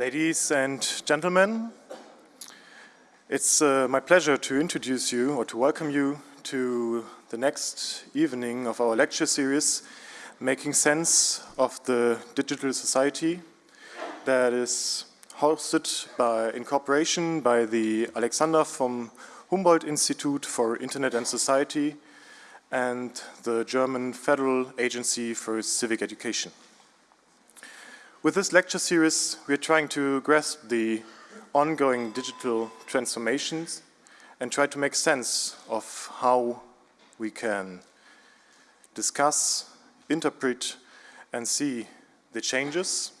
Ladies and gentlemen, it's uh, my pleasure to introduce you or to welcome you to the next evening of our lecture series, Making Sense of the Digital Society, that is hosted by, in cooperation by the Alexander von Humboldt Institute for Internet and Society and the German Federal Agency for Civic Education. With this lecture series, we are trying to grasp the ongoing digital transformations and try to make sense of how we can discuss, interpret, and see the changes.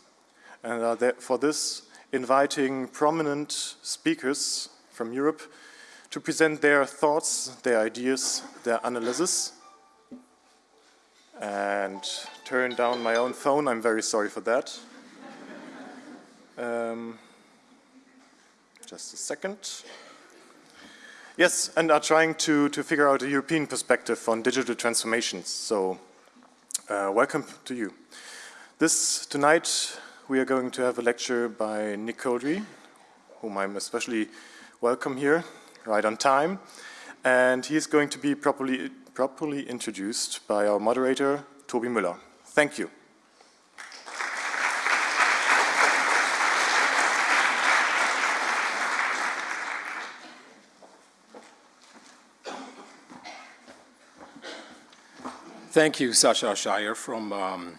And for this inviting prominent speakers from Europe to present their thoughts, their ideas, their analysis. And turn down my own phone, I'm very sorry for that. Um, just a second. Yes, and are trying to, to figure out a European perspective on digital transformations. So, uh, welcome to you. This, tonight, we are going to have a lecture by Nick Couldry, whom I'm especially welcome here, right on time. And he is going to be properly, properly introduced by our moderator, Toby Müller. Thank you. Thank you, Sasha Shire from um,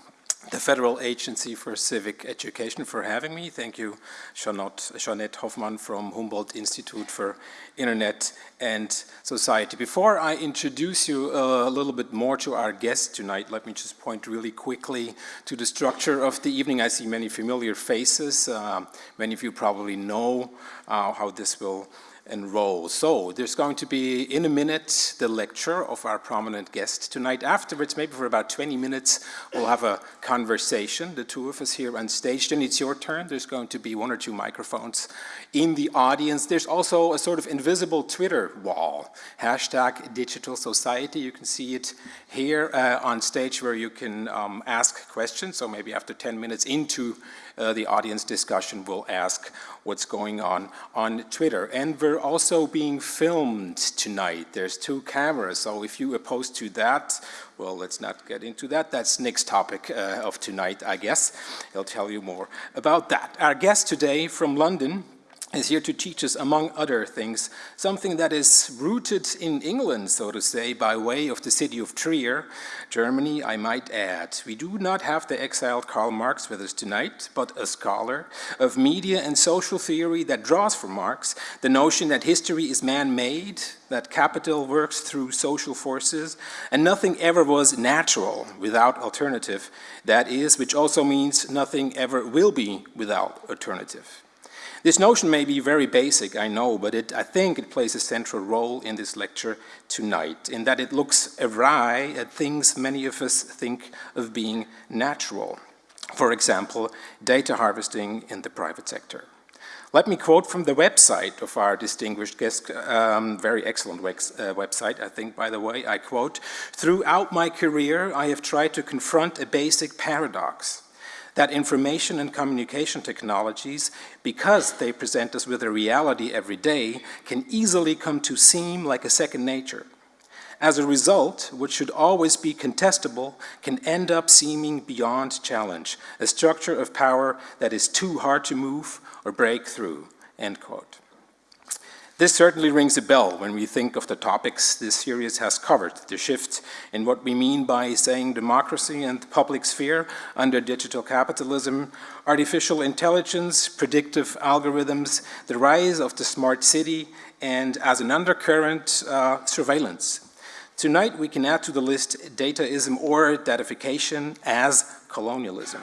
the Federal Agency for Civic Education for having me. Thank you, Jeanette, Hofmann from Humboldt Institute for Internet and Society. Before I introduce you a little bit more to our guest tonight, let me just point really quickly to the structure of the evening. I see many familiar faces. Uh, many of you probably know uh, how this will enroll. So there's going to be, in a minute, the lecture of our prominent guest tonight. Afterwards, maybe for about 20 minutes, we'll have a conversation, the two of us here on stage. Then it's your turn. There's going to be one or two microphones in the audience. There's also a sort of invisible Twitter wall, hashtag digital society. You can see it here uh, on stage where you can um, ask questions. So maybe after 10 minutes into uh, the audience discussion will ask what's going on on Twitter. And we're also being filmed tonight. There's two cameras, so if you oppose to that, well, let's not get into that. That's Nick's topic uh, of tonight, I guess. He'll tell you more about that. Our guest today from London is here to teach us, among other things, something that is rooted in England, so to say, by way of the city of Trier, Germany, I might add. We do not have the exiled Karl Marx with us tonight, but a scholar of media and social theory that draws from Marx the notion that history is man-made, that capital works through social forces, and nothing ever was natural without alternative. That is, which also means nothing ever will be without alternative. This notion may be very basic, I know, but it, I think it plays a central role in this lecture tonight, in that it looks awry at things many of us think of being natural. For example, data harvesting in the private sector. Let me quote from the website of our distinguished guest, um, very excellent uh, website, I think, by the way. I quote, throughout my career, I have tried to confront a basic paradox that information and communication technologies, because they present us with a reality every day, can easily come to seem like a second nature. As a result, what should always be contestable can end up seeming beyond challenge, a structure of power that is too hard to move or break through, end quote. This certainly rings a bell when we think of the topics this series has covered, the shift in what we mean by saying democracy and the public sphere under digital capitalism, artificial intelligence, predictive algorithms, the rise of the smart city, and as an undercurrent, uh, surveillance. Tonight we can add to the list dataism or datafication as colonialism.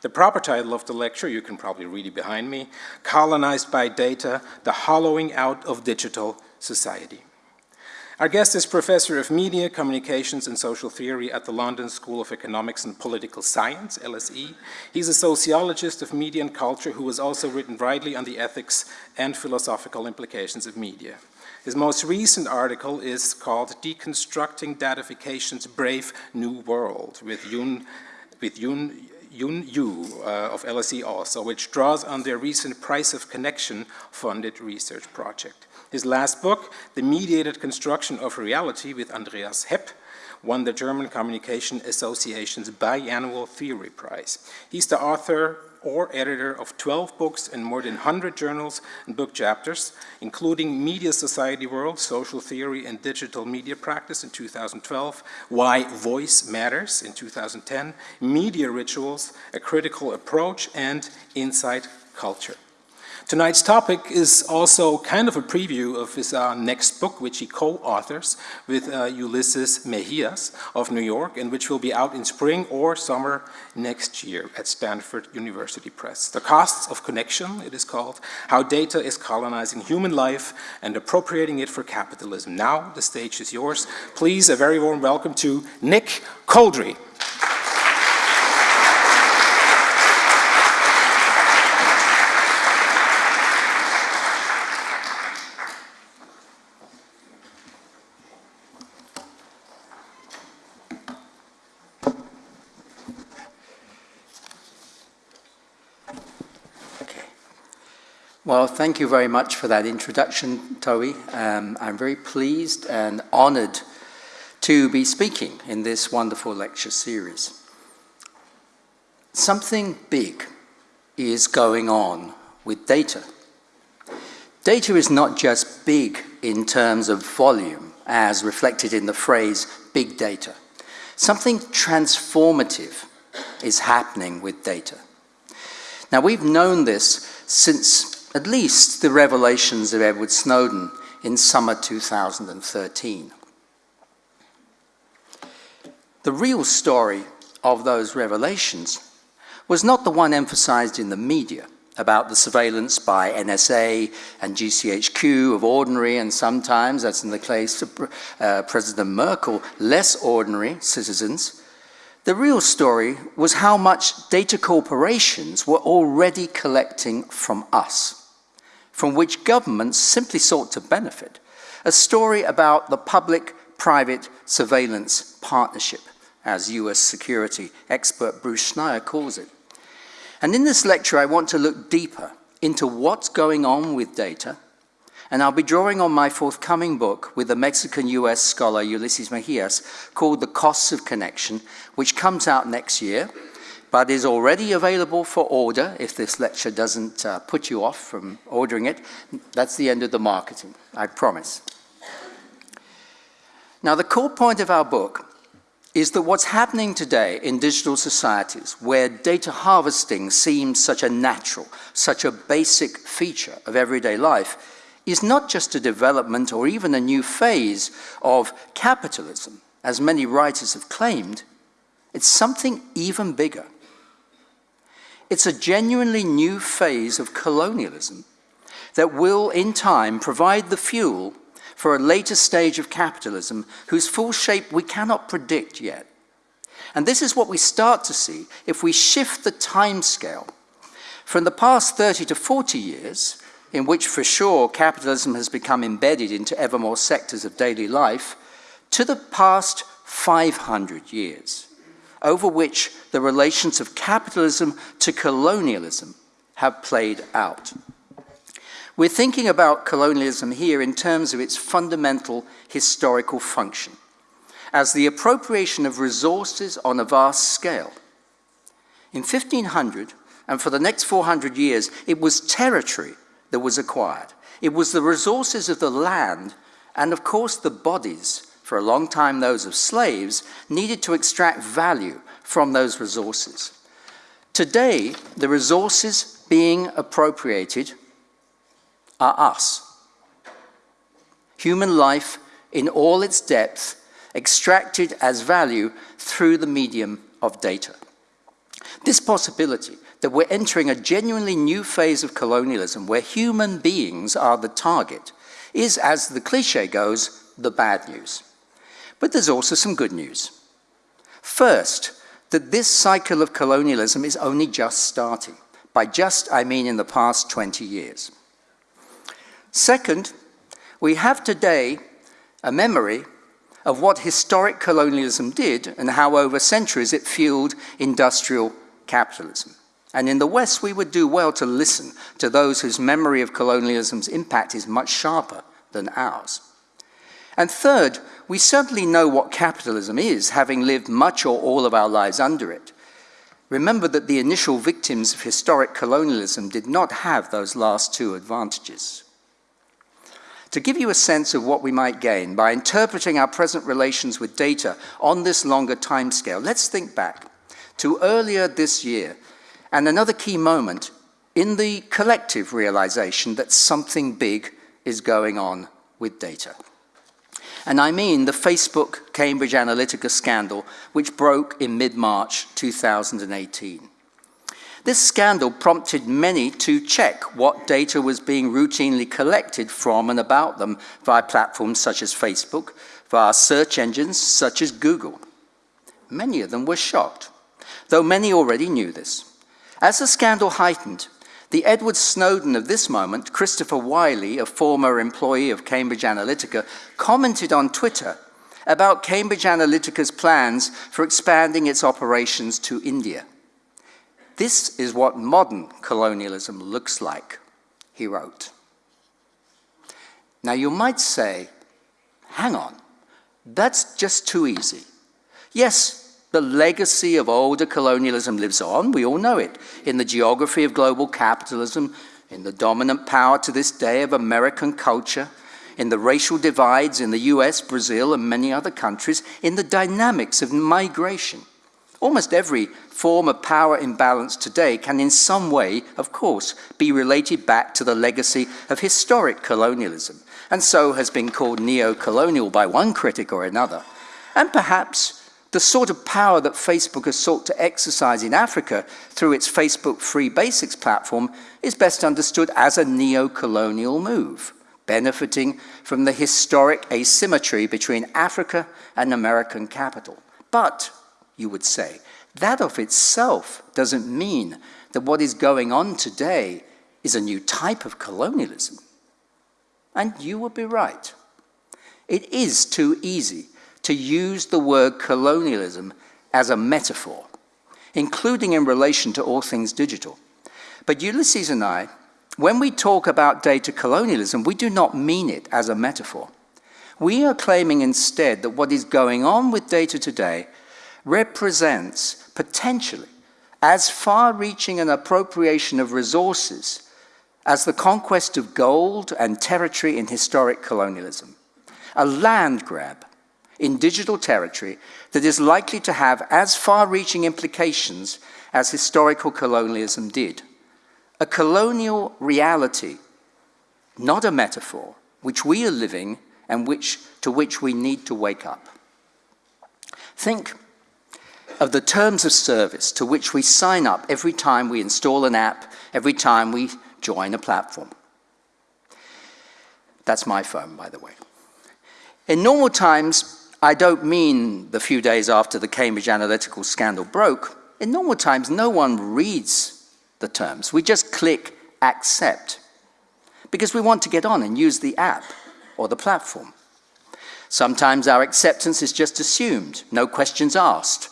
The proper title of the lecture, you can probably read it behind me, Colonized by Data, the Hollowing Out of Digital Society. Our guest is Professor of Media, Communications and Social Theory at the London School of Economics and Political Science, LSE. He's a sociologist of media and culture who has also written widely on the ethics and philosophical implications of media. His most recent article is called Deconstructing Datafication's Brave New World with Jun, with Jun Yu uh, of LSE also, which draws on their recent Price of Connection funded research project. His last book, The Mediated Construction of Reality with Andreas Hepp, won the German Communication Association's biannual theory prize. He's the author or editor of 12 books and more than 100 journals and book chapters, including Media Society World, Social Theory and Digital Media Practice in 2012, Why Voice Matters in 2010, Media Rituals, A Critical Approach, and Inside Culture. Tonight's topic is also kind of a preview of his uh, next book, which he co-authors with uh, Ulises Mejias of New York, and which will be out in spring or summer next year at Stanford University Press. The Costs of Connection, it is called, How Data is Colonizing Human Life and Appropriating It for Capitalism. Now, the stage is yours. Please, a very warm welcome to Nick Couldry. Well, thank you very much for that introduction, Toby. Um, I'm very pleased and honored to be speaking in this wonderful lecture series. Something big is going on with data. Data is not just big in terms of volume, as reflected in the phrase big data. Something transformative is happening with data. Now, we've known this since at least the revelations of Edward Snowden in summer 2013. The real story of those revelations was not the one emphasized in the media about the surveillance by NSA and GCHQ of ordinary and sometimes, as in the case of uh, President Merkel, less ordinary citizens. The real story was how much data corporations were already collecting from us from which governments simply sought to benefit, a story about the public-private surveillance partnership, as US security expert Bruce Schneier calls it. And in this lecture, I want to look deeper into what's going on with data, and I'll be drawing on my forthcoming book with the Mexican-US scholar Ulises Mejias called The Costs of Connection, which comes out next year, but is already available for order if this lecture doesn't uh, put you off from ordering it. That's the end of the marketing, I promise. Now, the core point of our book is that what's happening today in digital societies where data harvesting seems such a natural, such a basic feature of everyday life is not just a development or even a new phase of capitalism, as many writers have claimed, it's something even bigger. It's a genuinely new phase of colonialism that will, in time, provide the fuel for a later stage of capitalism whose full shape we cannot predict yet. And this is what we start to see if we shift the time scale from the past 30 to 40 years, in which for sure capitalism has become embedded into ever more sectors of daily life, to the past 500 years over which the relations of capitalism to colonialism have played out. We're thinking about colonialism here in terms of its fundamental historical function, as the appropriation of resources on a vast scale. In 1500, and for the next 400 years, it was territory that was acquired. It was the resources of the land and, of course, the bodies for a long time those of slaves, needed to extract value from those resources. Today, the resources being appropriated are us. Human life in all its depth, extracted as value through the medium of data. This possibility that we're entering a genuinely new phase of colonialism where human beings are the target is, as the cliche goes, the bad news. But there's also some good news. First, that this cycle of colonialism is only just starting. By just, I mean in the past 20 years. Second, we have today a memory of what historic colonialism did and how over centuries it fueled industrial capitalism. And in the West, we would do well to listen to those whose memory of colonialism's impact is much sharper than ours. And third, we certainly know what capitalism is, having lived much or all of our lives under it. Remember that the initial victims of historic colonialism did not have those last two advantages. To give you a sense of what we might gain by interpreting our present relations with data on this longer timescale, let's think back to earlier this year and another key moment in the collective realization that something big is going on with data. And I mean the Facebook Cambridge Analytica scandal, which broke in mid-March 2018. This scandal prompted many to check what data was being routinely collected from and about them via platforms such as Facebook, via search engines such as Google. Many of them were shocked, though many already knew this. As the scandal heightened, the Edward Snowden of this moment, Christopher Wylie, a former employee of Cambridge Analytica, commented on Twitter about Cambridge Analytica's plans for expanding its operations to India. This is what modern colonialism looks like, he wrote. Now you might say, hang on, that's just too easy. Yes, the legacy of older colonialism lives on, we all know it, in the geography of global capitalism, in the dominant power to this day of American culture, in the racial divides in the US, Brazil, and many other countries, in the dynamics of migration. Almost every form of power imbalance today can in some way, of course, be related back to the legacy of historic colonialism, and so has been called neo-colonial by one critic or another. And perhaps the sort of power that Facebook has sought to exercise in Africa through its Facebook Free Basics platform is best understood as a neo-colonial move, benefiting from the historic asymmetry between Africa and American capital. But, you would say, that of itself doesn't mean that what is going on today is a new type of colonialism. And you would be right. It is too easy to use the word colonialism as a metaphor, including in relation to all things digital. But Ulises and I, when we talk about data colonialism, we do not mean it as a metaphor. We are claiming instead that what is going on with data today represents potentially as far-reaching an appropriation of resources as the conquest of gold and territory in historic colonialism, a land grab in digital territory that is likely to have as far-reaching implications as historical colonialism did. A colonial reality, not a metaphor, which we are living and which, to which we need to wake up. Think of the terms of service to which we sign up every time we install an app, every time we join a platform. That's my phone, by the way. In normal times, I don't mean the few days after the Cambridge Analytica scandal broke. In normal times, no one reads the terms. We just click accept because we want to get on and use the app or the platform. Sometimes our acceptance is just assumed, no questions asked,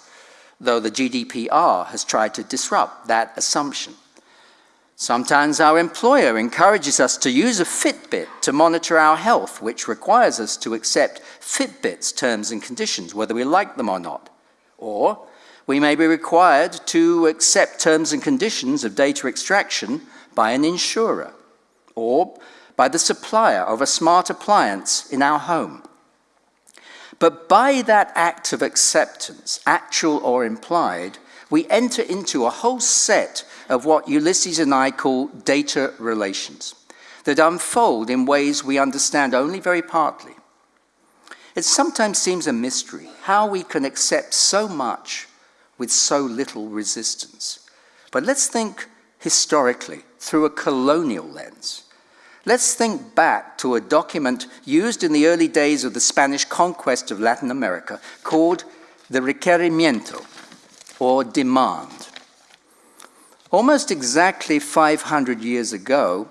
though the GDPR has tried to disrupt that assumption. Sometimes our employer encourages us to use a Fitbit to monitor our health, which requires us to accept Fitbit's terms and conditions, whether we like them or not. Or we may be required to accept terms and conditions of data extraction by an insurer or by the supplier of a smart appliance in our home. But by that act of acceptance, actual or implied, we enter into a whole set of what Ulises and I call data relations that unfold in ways we understand only very partly. It sometimes seems a mystery how we can accept so much with so little resistance. But let's think historically through a colonial lens. Let's think back to a document used in the early days of the Spanish conquest of Latin America called the requerimiento, or demand. Almost exactly 500 years ago,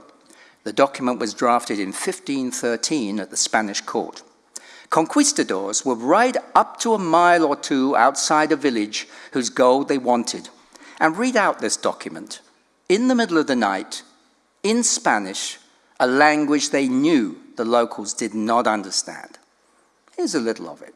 the document was drafted in 1513 at the Spanish court. Conquistadors would ride up to a mile or two outside a village whose gold they wanted, and read out this document in the middle of the night in Spanish, a language they knew the locals did not understand. Here's a little of it.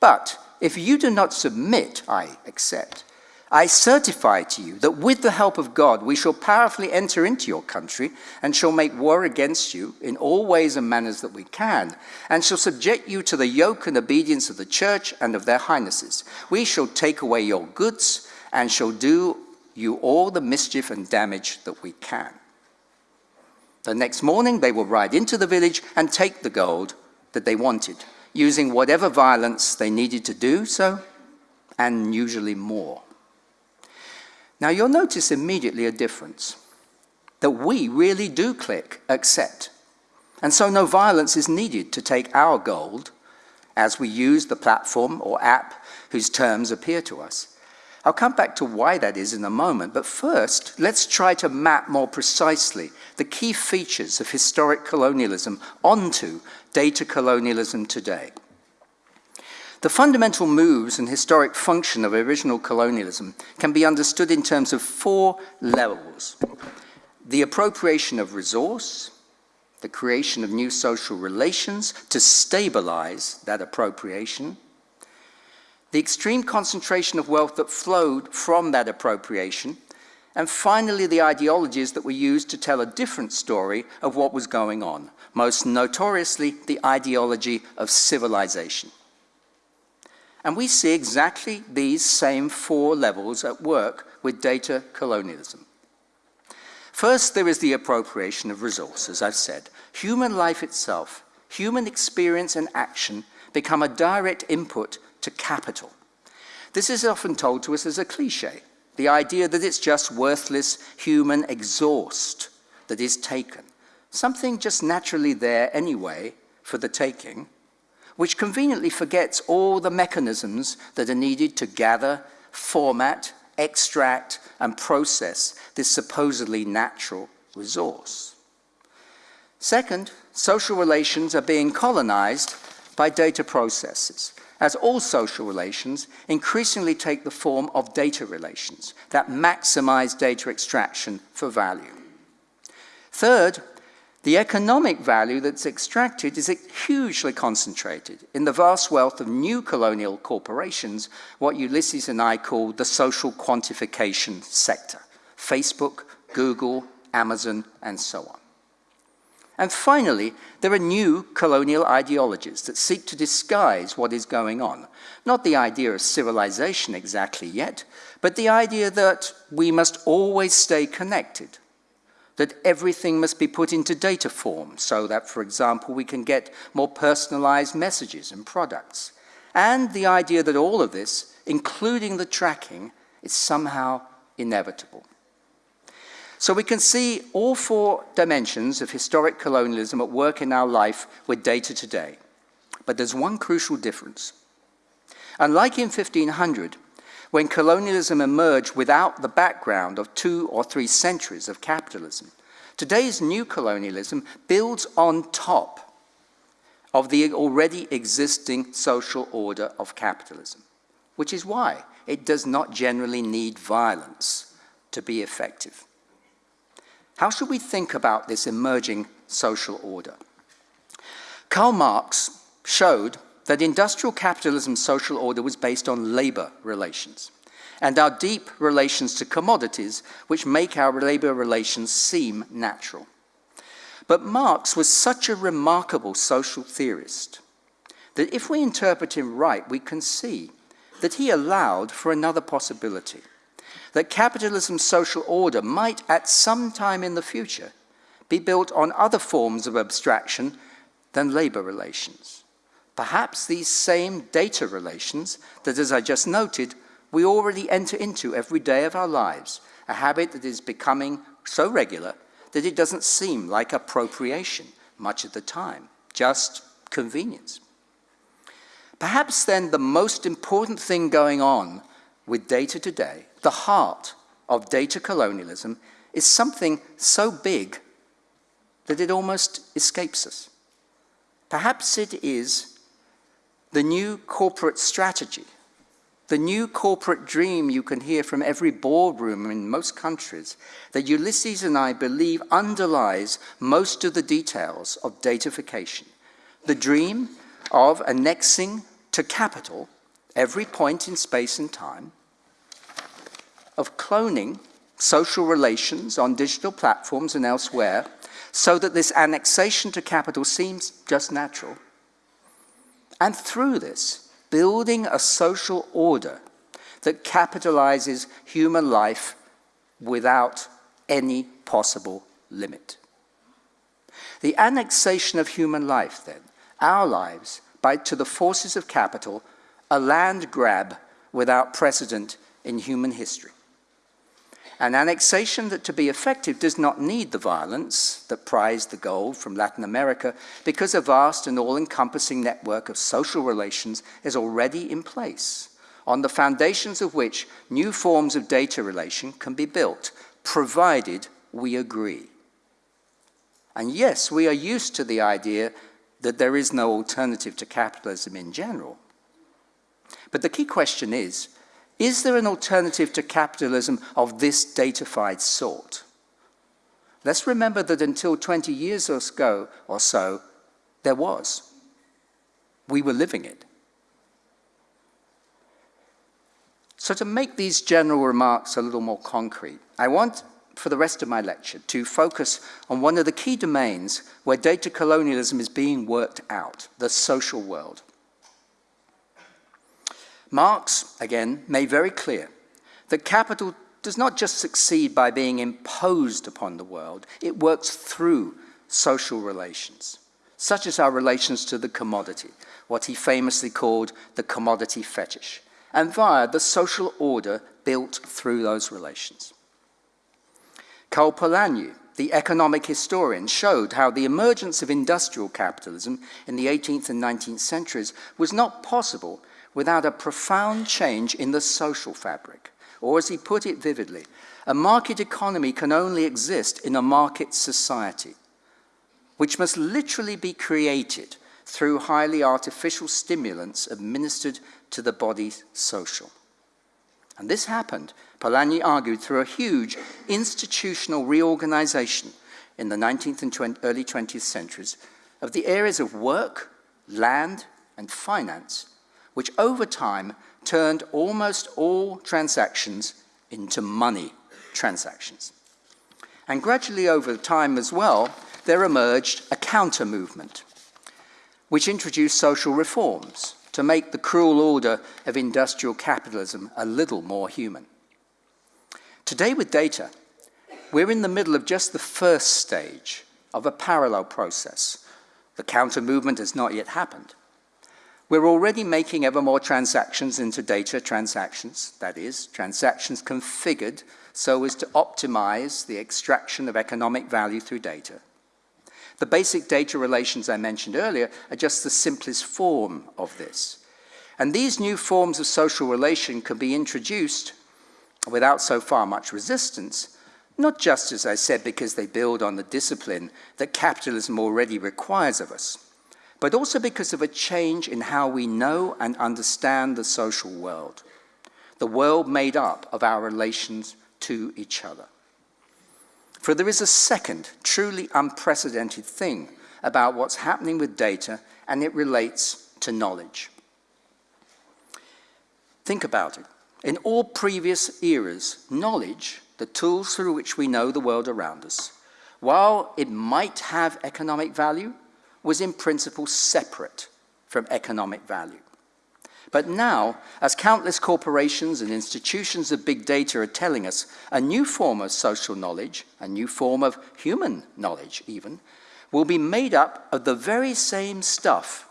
But if you do not submit, I accept, I certify to you that with the help of God we shall powerfully enter into your country and shall make war against you in all ways and manners that we can, and shall subject you to the yoke and obedience of the church and of their highnesses. We shall take away your goods and shall do you all the mischief and damage that we can. The next morning they will ride into the village and take the gold that they wanted, using whatever violence they needed to do so, and usually more. Now you'll notice immediately a difference, that we really do click accept. And so no violence is needed to take our gold as we use the platform or app whose terms appear to us. I'll come back to why that is in a moment, but first, let's try to map more precisely the key features of historic colonialism onto data colonialism today. The fundamental moves and historic function of original colonialism can be understood in terms of four levels. The appropriation of resource, the creation of new social relations to stabilize that appropriation, the extreme concentration of wealth that flowed from that appropriation, and finally the ideologies that were used to tell a different story of what was going on, most notoriously the ideology of civilization. And we see exactly these same four levels at work with data colonialism. First, there is the appropriation of resources, I've said. Human life itself, human experience and action become a direct input to capital. This is often told to us as a cliche, the idea that it's just worthless human exhaust that is taken, something just naturally there anyway for the taking, which conveniently forgets all the mechanisms that are needed to gather, format, extract, and process this supposedly natural resource. Second, social relations are being colonized by data processes, as all social relations increasingly take the form of data relations that maximize data extraction for value. Third, the economic value that's extracted is hugely concentrated in the vast wealth of new colonial corporations, what Ulises and I call the social quantification sector, Facebook, Google, Amazon, and so on. And finally, there are new colonial ideologies that seek to disguise what is going on. Not the idea of civilization exactly yet, but the idea that we must always stay connected, that everything must be put into data form so that, for example, we can get more personalized messages and products. And the idea that all of this, including the tracking, is somehow inevitable. So we can see all four dimensions of historic colonialism at work in our life with data today. But there's one crucial difference. Unlike in 1500, when colonialism emerged without the background of two or three centuries of capitalism. Today's new colonialism builds on top of the already existing social order of capitalism, which is why it does not generally need violence to be effective. How should we think about this emerging social order? Karl Marx showed that industrial capitalism's social order was based on labor relations and our deep relations to commodities which make our labor relations seem natural. But Marx was such a remarkable social theorist that if we interpret him right, we can see that he allowed for another possibility, that capitalism's social order might at some time in the future be built on other forms of abstraction than labor relations. Perhaps these same data relations that, as I just noted, we already enter into every day of our lives, a habit that is becoming so regular that it doesn't seem like appropriation much of the time, just convenience. Perhaps then the most important thing going on with data today, the heart of data colonialism, is something so big that it almost escapes us. Perhaps it is the new corporate strategy the new corporate dream you can hear from every boardroom in most countries that Ulises and I believe underlies most of the details of datafication. The dream of annexing to capital every point in space and time, of cloning social relations on digital platforms and elsewhere so that this annexation to capital seems just natural. And through this, building a social order that capitalizes human life without any possible limit. The annexation of human life, then, our lives, by, to the forces of capital, a land grab without precedent in human history. An annexation that to be effective does not need the violence that prized the gold from Latin America because a vast and all-encompassing network of social relations is already in place, on the foundations of which new forms of data relation can be built, provided we agree. And yes, we are used to the idea that there is no alternative to capitalism in general. But the key question is, is there an alternative to capitalism of this datafied sort? Let's remember that until 20 years ago or so, there was. We were living it. So to make these general remarks a little more concrete, I want for the rest of my lecture to focus on one of the key domains where data colonialism is being worked out, the social world. Marx, again, made very clear that capital does not just succeed by being imposed upon the world, it works through social relations, such as our relations to the commodity, what he famously called the commodity fetish, and via the social order built through those relations. Karl Polanyi, the economic historian, showed how the emergence of industrial capitalism in the 18th and 19th centuries was not possible without a profound change in the social fabric. Or as he put it vividly, a market economy can only exist in a market society, which must literally be created through highly artificial stimulants administered to the body social. And this happened, Polanyi argued, through a huge institutional reorganization in the 19th and 20, early 20th centuries of the areas of work, land, and finance which over time turned almost all transactions into money transactions. And gradually over time as well, there emerged a counter movement, which introduced social reforms to make the cruel order of industrial capitalism a little more human. Today with data, we're in the middle of just the first stage of a parallel process. The counter movement has not yet happened. We're already making ever more transactions into data transactions, that is, transactions configured so as to optimize the extraction of economic value through data. The basic data relations I mentioned earlier are just the simplest form of this. And these new forms of social relation can be introduced without so far much resistance, not just, as I said, because they build on the discipline that capitalism already requires of us, but also because of a change in how we know and understand the social world, the world made up of our relations to each other. For there is a second, truly unprecedented thing about what's happening with data, and it relates to knowledge. Think about it. In all previous eras, knowledge, the tools through which we know the world around us, while it might have economic value, was in principle separate from economic value. But now, as countless corporations and institutions of big data are telling us, a new form of social knowledge, a new form of human knowledge even, will be made up of the very same stuff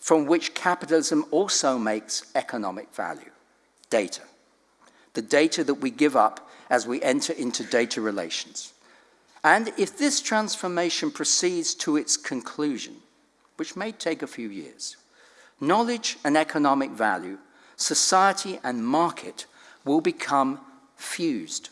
from which capitalism also makes economic value, data. The data that we give up as we enter into data relations. And if this transformation proceeds to its conclusion, which may take a few years, knowledge and economic value, society and market will become fused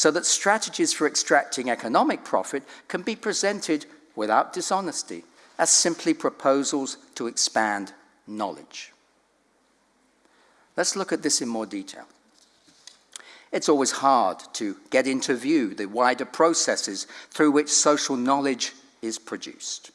so that strategies for extracting economic profit can be presented without dishonesty as simply proposals to expand knowledge. Let's look at this in more detail. It's always hard to get into view the wider processes through which social knowledge is produced.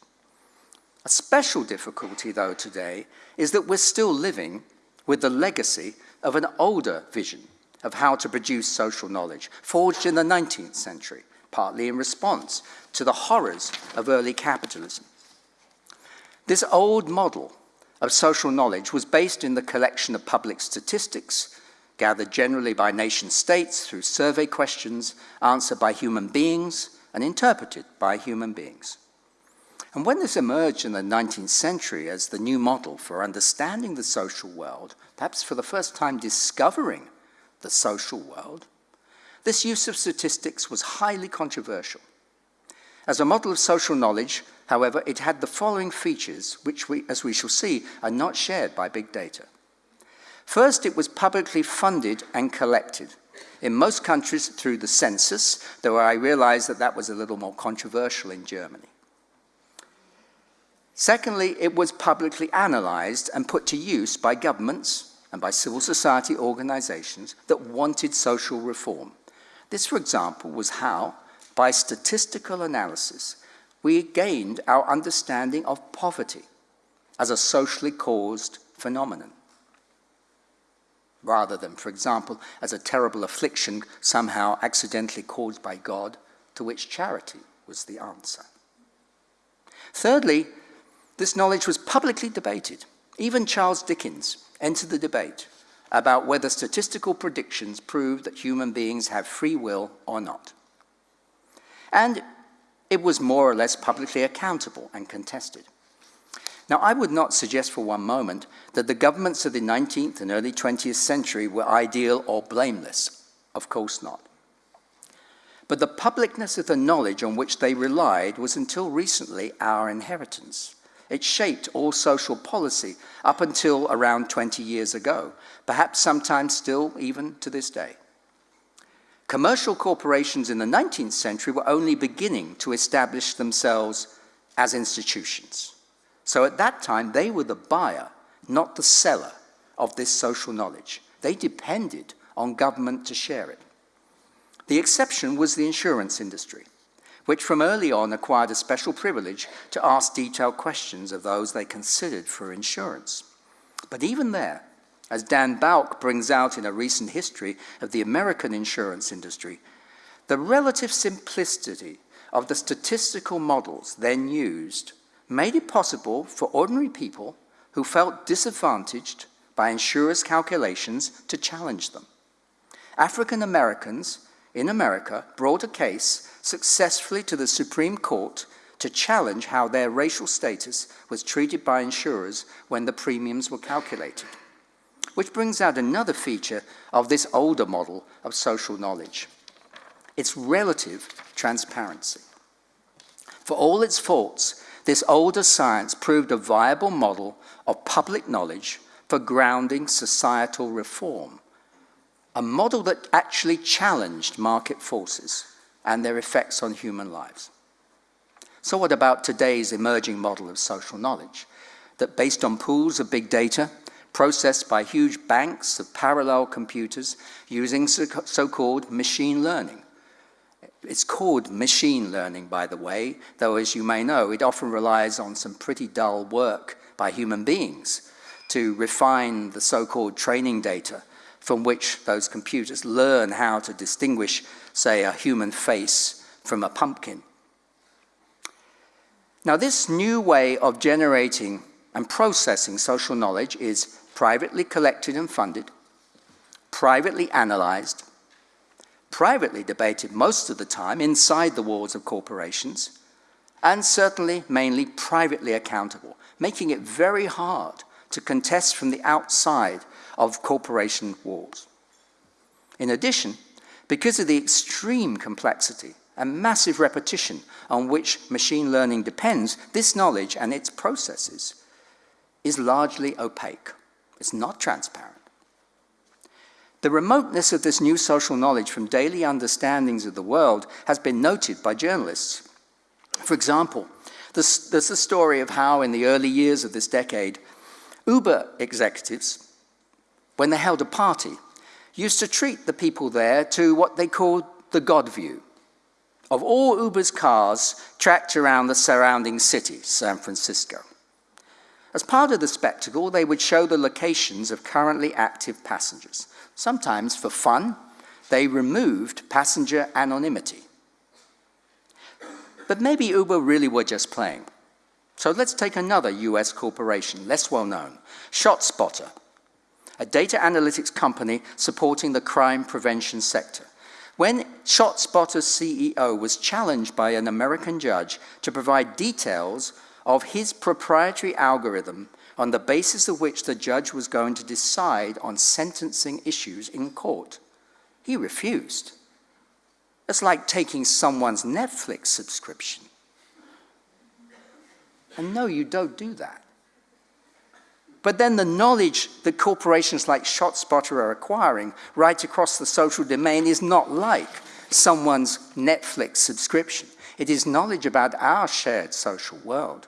A special difficulty, though, today is that we're still living with the legacy of an older vision of how to produce social knowledge, forged in the 19th century, partly in response to the horrors of early capitalism. This old model of social knowledge was based in the collection of public statistics, gathered generally by nation states through survey questions answered by human beings and interpreted by human beings. And when this emerged in the 19th century as the new model for understanding the social world, perhaps for the first time discovering the social world, this use of statistics was highly controversial. As a model of social knowledge, however, it had the following features, which, we, as we shall see, are not shared by big data. First, it was publicly funded and collected. In most countries through the census, though I realize that that was a little more controversial in Germany. Secondly, it was publicly analyzed and put to use by governments and by civil society organizations that wanted social reform. This, for example, was how, by statistical analysis, we gained our understanding of poverty as a socially caused phenomenon rather than, for example, as a terrible affliction somehow accidentally caused by God, to which charity was the answer. Thirdly, this knowledge was publicly debated. Even Charles Dickens entered the debate about whether statistical predictions prove that human beings have free will or not. And it was more or less publicly accountable and contested. Now, I would not suggest for one moment that the governments of the 19th and early 20th century were ideal or blameless. Of course not. But the publicness of the knowledge on which they relied was until recently our inheritance. It shaped all social policy up until around 20 years ago, perhaps sometimes still even to this day. Commercial corporations in the 19th century were only beginning to establish themselves as institutions. So at that time, they were the buyer, not the seller of this social knowledge. They depended on government to share it. The exception was the insurance industry, which from early on acquired a special privilege to ask detailed questions of those they considered for insurance. But even there, as Dan Bouk brings out in a recent history of the American insurance industry, the relative simplicity of the statistical models then used made it possible for ordinary people who felt disadvantaged by insurers' calculations to challenge them. African Americans in America brought a case successfully to the Supreme Court to challenge how their racial status was treated by insurers when the premiums were calculated. Which brings out another feature of this older model of social knowledge. Its relative transparency. For all its faults, this older science proved a viable model of public knowledge for grounding societal reform, a model that actually challenged market forces and their effects on human lives. So what about today's emerging model of social knowledge, that based on pools of big data, processed by huge banks of parallel computers using so-called machine learning, it's called machine learning, by the way, though as you may know, it often relies on some pretty dull work by human beings to refine the so-called training data from which those computers learn how to distinguish, say, a human face from a pumpkin. Now, this new way of generating and processing social knowledge is privately collected and funded, privately analyzed, privately debated most of the time inside the walls of corporations, and certainly mainly privately accountable, making it very hard to contest from the outside of corporation walls. In addition, because of the extreme complexity and massive repetition on which machine learning depends, this knowledge and its processes is largely opaque. It's not transparent. The remoteness of this new social knowledge from daily understandings of the world has been noted by journalists. For example, there's, there's the story of how in the early years of this decade, Uber executives when they held a party, used to treat the people there to what they called the God view of all Uber's cars tracked around the surrounding city, San Francisco. As part of the spectacle, they would show the locations of currently active passengers. Sometimes for fun, they removed passenger anonymity. But maybe Uber really were just playing. So let's take another US corporation, less well known, ShotSpotter, a data analytics company supporting the crime prevention sector. When ShotSpotter's CEO was challenged by an American judge to provide details of his proprietary algorithm on the basis of which the judge was going to decide on sentencing issues in court, he refused. It's like taking someone's Netflix subscription. And no, you don't do that. But then the knowledge that corporations like ShotSpotter are acquiring right across the social domain is not like someone's Netflix subscription. It is knowledge about our shared social world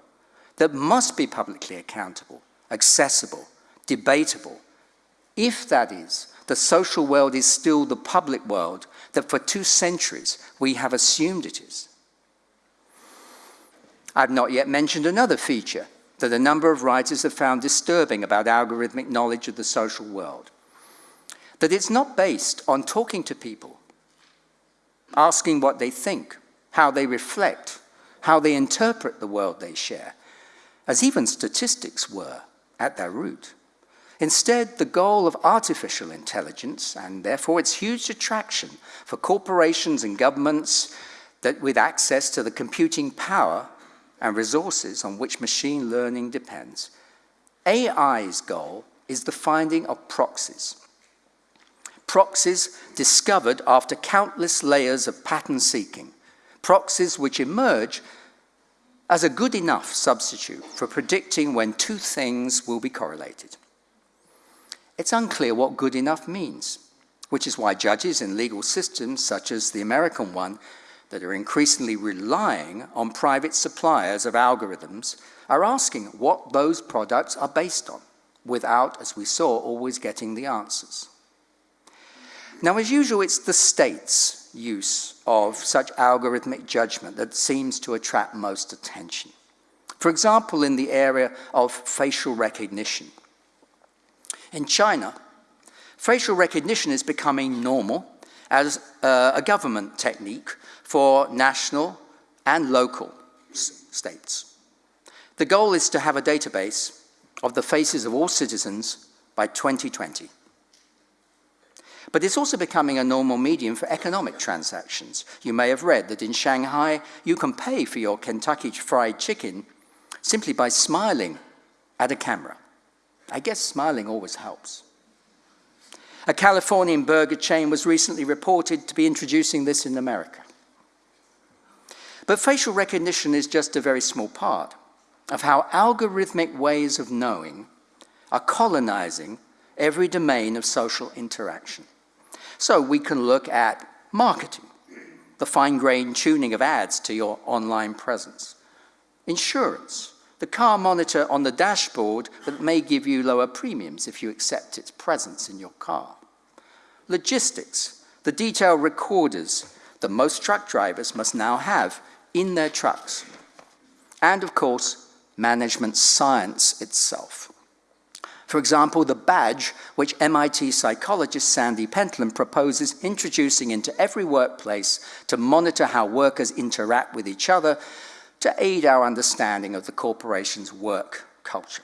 that must be publicly accountable, accessible, debatable, if that is, the social world is still the public world that for two centuries we have assumed it is. I've not yet mentioned another feature that a number of writers have found disturbing about algorithmic knowledge of the social world. That it's not based on talking to people, asking what they think, how they reflect, how they interpret the world they share, as even statistics were at their root. Instead, the goal of artificial intelligence, and therefore its huge attraction for corporations and governments that with access to the computing power and resources on which machine learning depends. AI's goal is the finding of proxies. Proxies discovered after countless layers of pattern seeking. Proxies which emerge as a good enough substitute for predicting when two things will be correlated. It's unclear what good enough means, which is why judges in legal systems such as the American one that are increasingly relying on private suppliers of algorithms are asking what those products are based on, without, as we saw, always getting the answers. Now, as usual, it's the state's use of such algorithmic judgment that seems to attract most attention. For example, in the area of facial recognition. In China, facial recognition is becoming normal as uh, a government technique for national and local states. The goal is to have a database of the faces of all citizens by 2020. But it's also becoming a normal medium for economic transactions. You may have read that in Shanghai, you can pay for your Kentucky Fried Chicken simply by smiling at a camera. I guess smiling always helps. A Californian burger chain was recently reported to be introducing this in America. But facial recognition is just a very small part of how algorithmic ways of knowing are colonizing every domain of social interaction. So we can look at marketing, the fine-grained tuning of ads to your online presence, insurance, the car monitor on the dashboard that may give you lower premiums if you accept its presence in your car. Logistics, the detail recorders that most truck drivers must now have in their trucks. And of course, management science itself. For example, the badge which MIT psychologist Sandy Pentland proposes introducing into every workplace to monitor how workers interact with each other to aid our understanding of the corporation's work culture.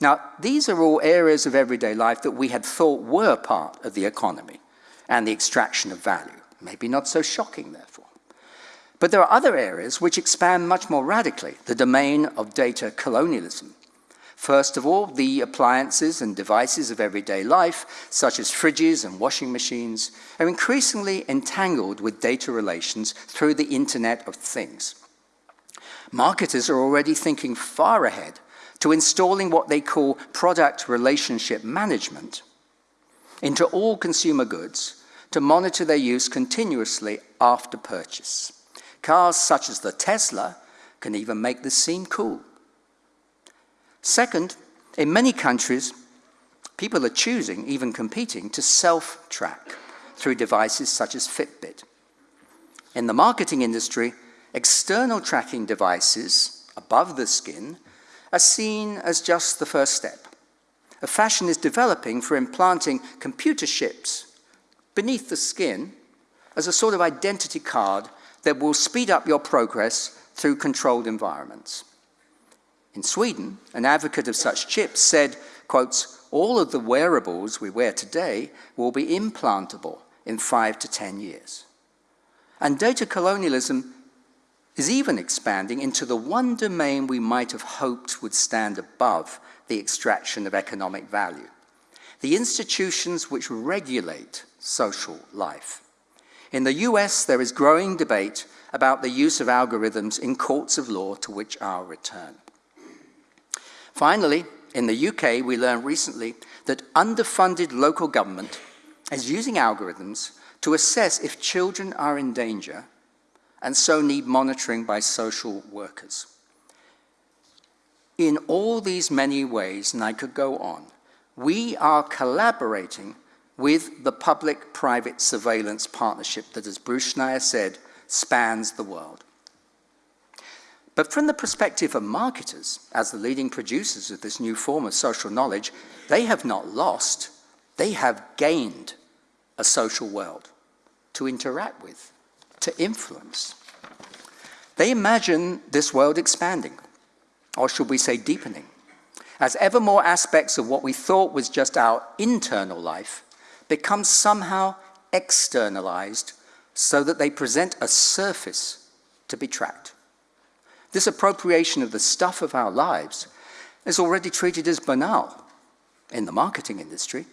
Now, these are all areas of everyday life that we had thought were part of the economy and the extraction of value. Maybe not so shocking, therefore. But there are other areas which expand much more radically, the domain of data colonialism. First of all, the appliances and devices of everyday life, such as fridges and washing machines, are increasingly entangled with data relations through the Internet of Things. Marketers are already thinking far ahead to installing what they call product relationship management into all consumer goods to monitor their use continuously after purchase. Cars such as the Tesla can even make this seem cool. Second, in many countries, People are choosing, even competing, to self-track through devices such as Fitbit. In the marketing industry, external tracking devices above the skin are seen as just the first step. A fashion is developing for implanting computer chips beneath the skin as a sort of identity card that will speed up your progress through controlled environments. In Sweden, an advocate of such chips said, quotes, all of the wearables we wear today will be implantable in five to 10 years. And data colonialism is even expanding into the one domain we might have hoped would stand above the extraction of economic value, the institutions which regulate social life. In the US, there is growing debate about the use of algorithms in courts of law to which I'll return. Finally, in the UK, we learned recently that underfunded local government is using algorithms to assess if children are in danger and so need monitoring by social workers. In all these many ways, and I could go on, we are collaborating with the public-private surveillance partnership that, as Bruce Schneier said, spans the world. But from the perspective of marketers, as the leading producers of this new form of social knowledge, they have not lost, they have gained a social world to interact with, to influence. They imagine this world expanding, or should we say deepening, as ever more aspects of what we thought was just our internal life become somehow externalized so that they present a surface to be tracked. This appropriation of the stuff of our lives is already treated as banal in the marketing industry.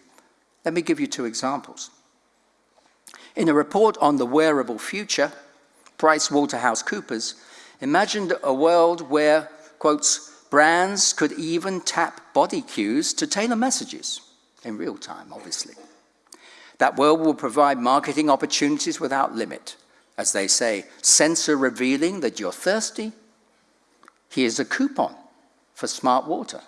Let me give you two examples. In a report on the wearable future, Price Waterhouse Coopers imagined a world where, quotes, brands could even tap body cues to tailor messages in real time, obviously. That world will provide marketing opportunities without limit. As they say, sensor revealing that you're thirsty, here's a coupon for smart water.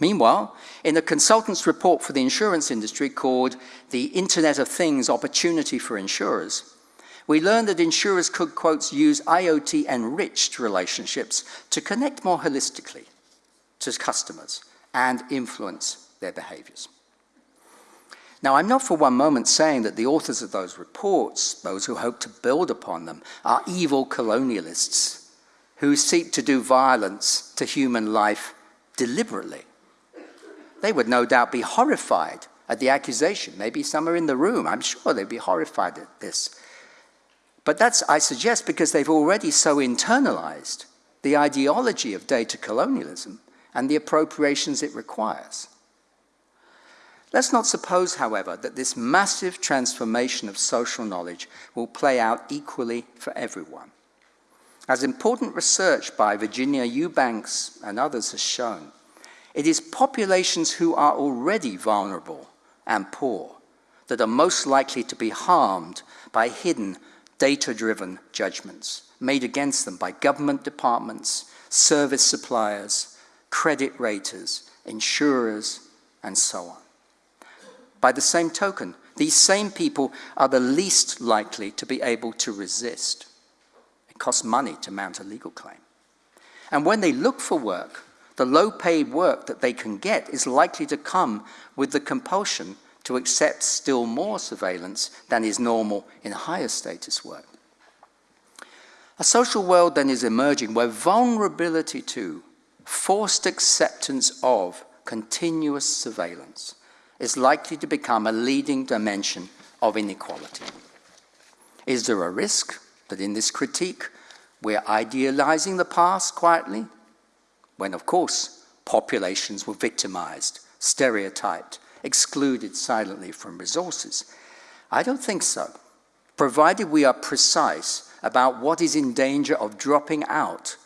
Meanwhile, in a consultant's report for the insurance industry called the Internet of Things Opportunity for Insurers, we learned that insurers could, quotes, use IoT-enriched relationships to connect more holistically to customers and influence their behaviors. Now, I'm not for one moment saying that the authors of those reports, those who hope to build upon them, are evil colonialists who seek to do violence to human life deliberately. They would no doubt be horrified at the accusation. Maybe some are in the room. I'm sure they'd be horrified at this. But that's, I suggest, because they've already so internalized the ideology of data colonialism and the appropriations it requires. Let's not suppose, however, that this massive transformation of social knowledge will play out equally for everyone. As important research by Virginia Eubanks and others has shown, it is populations who are already vulnerable and poor that are most likely to be harmed by hidden data-driven judgments made against them by government departments, service suppliers, credit raters, insurers, and so on. By the same token, these same people are the least likely to be able to resist. Costs money to mount a legal claim. And when they look for work, the low-paid work that they can get is likely to come with the compulsion to accept still more surveillance than is normal in higher status work. A social world then is emerging where vulnerability to, forced acceptance of continuous surveillance is likely to become a leading dimension of inequality. Is there a risk that in this critique we're idealizing the past quietly? When, of course, populations were victimized, stereotyped, excluded silently from resources. I don't think so, provided we are precise about what is in danger of dropping out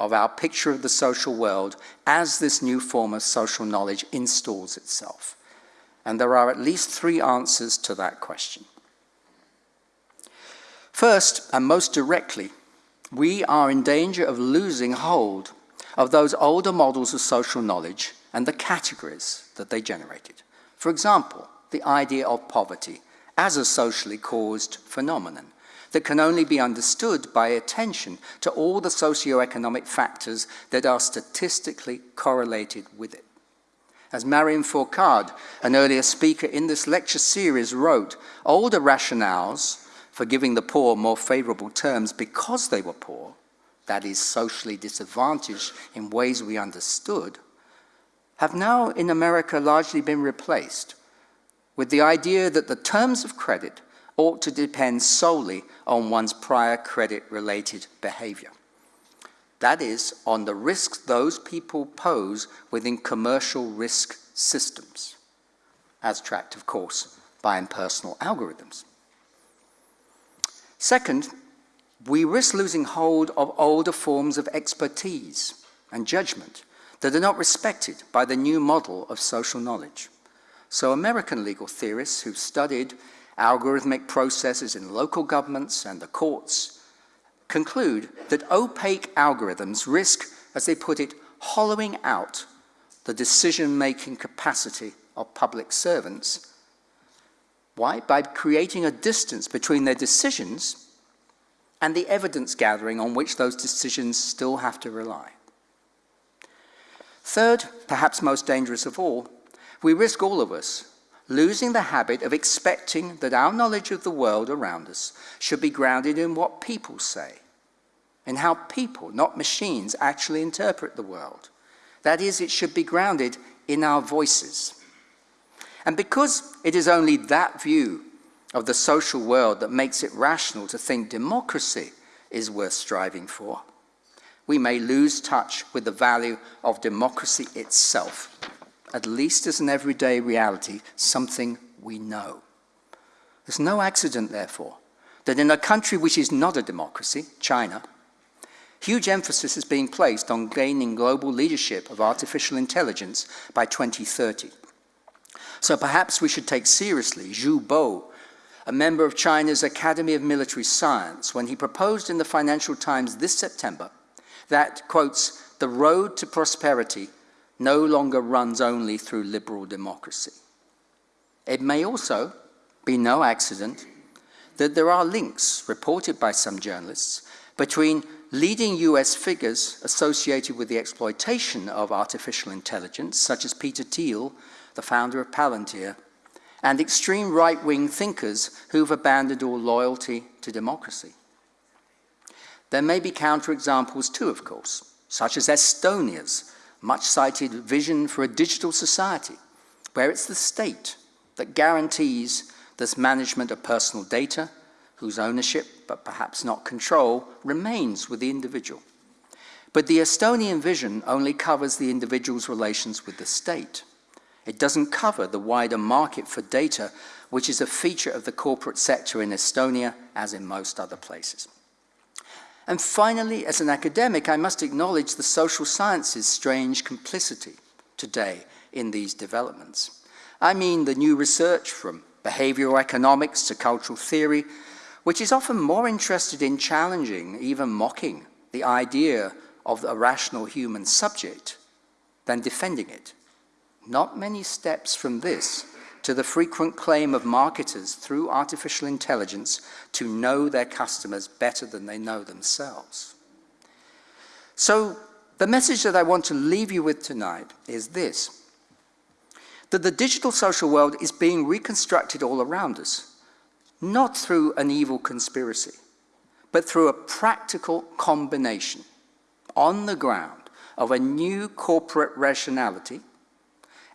of our picture of the social world as this new form of social knowledge installs itself. And there are at least three answers to that question. First, and most directly, we are in danger of losing hold of those older models of social knowledge and the categories that they generated. For example, the idea of poverty as a socially caused phenomenon that can only be understood by attention to all the socioeconomic factors that are statistically correlated with it. As Marion Fourcade, an earlier speaker in this lecture series, wrote, older rationales for giving the poor more favorable terms because they were poor, that is, socially disadvantaged in ways we understood, have now in America largely been replaced with the idea that the terms of credit ought to depend solely on one's prior credit-related behavior. That is, on the risks those people pose within commercial risk systems, as tracked, of course, by impersonal algorithms. Second, we risk losing hold of older forms of expertise and judgment that are not respected by the new model of social knowledge. So American legal theorists who've studied algorithmic processes in local governments and the courts conclude that opaque algorithms risk, as they put it, hollowing out the decision-making capacity of public servants. Why? By creating a distance between their decisions and the evidence gathering on which those decisions still have to rely. Third, perhaps most dangerous of all, we risk all of us losing the habit of expecting that our knowledge of the world around us should be grounded in what people say, in how people, not machines, actually interpret the world. That is, it should be grounded in our voices. And because it is only that view of the social world that makes it rational to think democracy is worth striving for, we may lose touch with the value of democracy itself, at least as an everyday reality, something we know. There's no accident, therefore, that in a country which is not a democracy, China, huge emphasis is being placed on gaining global leadership of artificial intelligence by 2030. So perhaps we should take seriously Zhou Bo, a member of China's Academy of Military Science, when he proposed in the Financial Times this September that, quotes, the road to prosperity no longer runs only through liberal democracy. It may also be no accident that there are links, reported by some journalists, between leading US figures associated with the exploitation of artificial intelligence, such as Peter Thiel, the founder of Palantir, and extreme right-wing thinkers who've abandoned all loyalty to democracy. There may be counterexamples too, of course, such as Estonia's much-cited vision for a digital society, where it's the state that guarantees this management of personal data, whose ownership, but perhaps not control, remains with the individual. But the Estonian vision only covers the individual's relations with the state. It doesn't cover the wider market for data, which is a feature of the corporate sector in Estonia, as in most other places. And finally, as an academic, I must acknowledge the social sciences' strange complicity today in these developments. I mean the new research from behavioral economics to cultural theory, which is often more interested in challenging, even mocking, the idea of a rational human subject than defending it. Not many steps from this to the frequent claim of marketers through artificial intelligence to know their customers better than they know themselves. So the message that I want to leave you with tonight is this, that the digital social world is being reconstructed all around us, not through an evil conspiracy, but through a practical combination on the ground of a new corporate rationality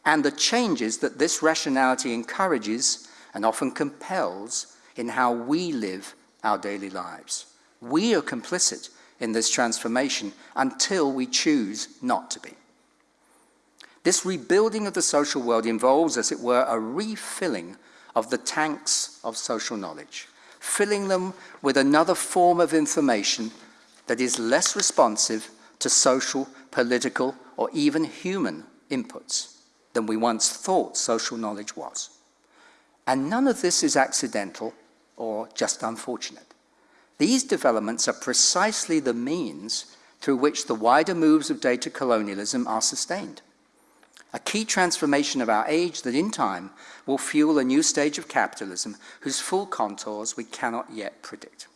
and the changes that this rationality encourages and often compels in how we live our daily lives. We are complicit in this transformation until we choose not to be. This rebuilding of the social world involves, as it were, a refilling of the tanks of social knowledge, filling them with another form of information that is less responsive to social, political, or even human inputs than we once thought social knowledge was. And none of this is accidental or just unfortunate. These developments are precisely the means through which the wider moves of data colonialism are sustained. a key transformation of our age that in time will fuel a new stage of capitalism whose full contours we cannot yet predict.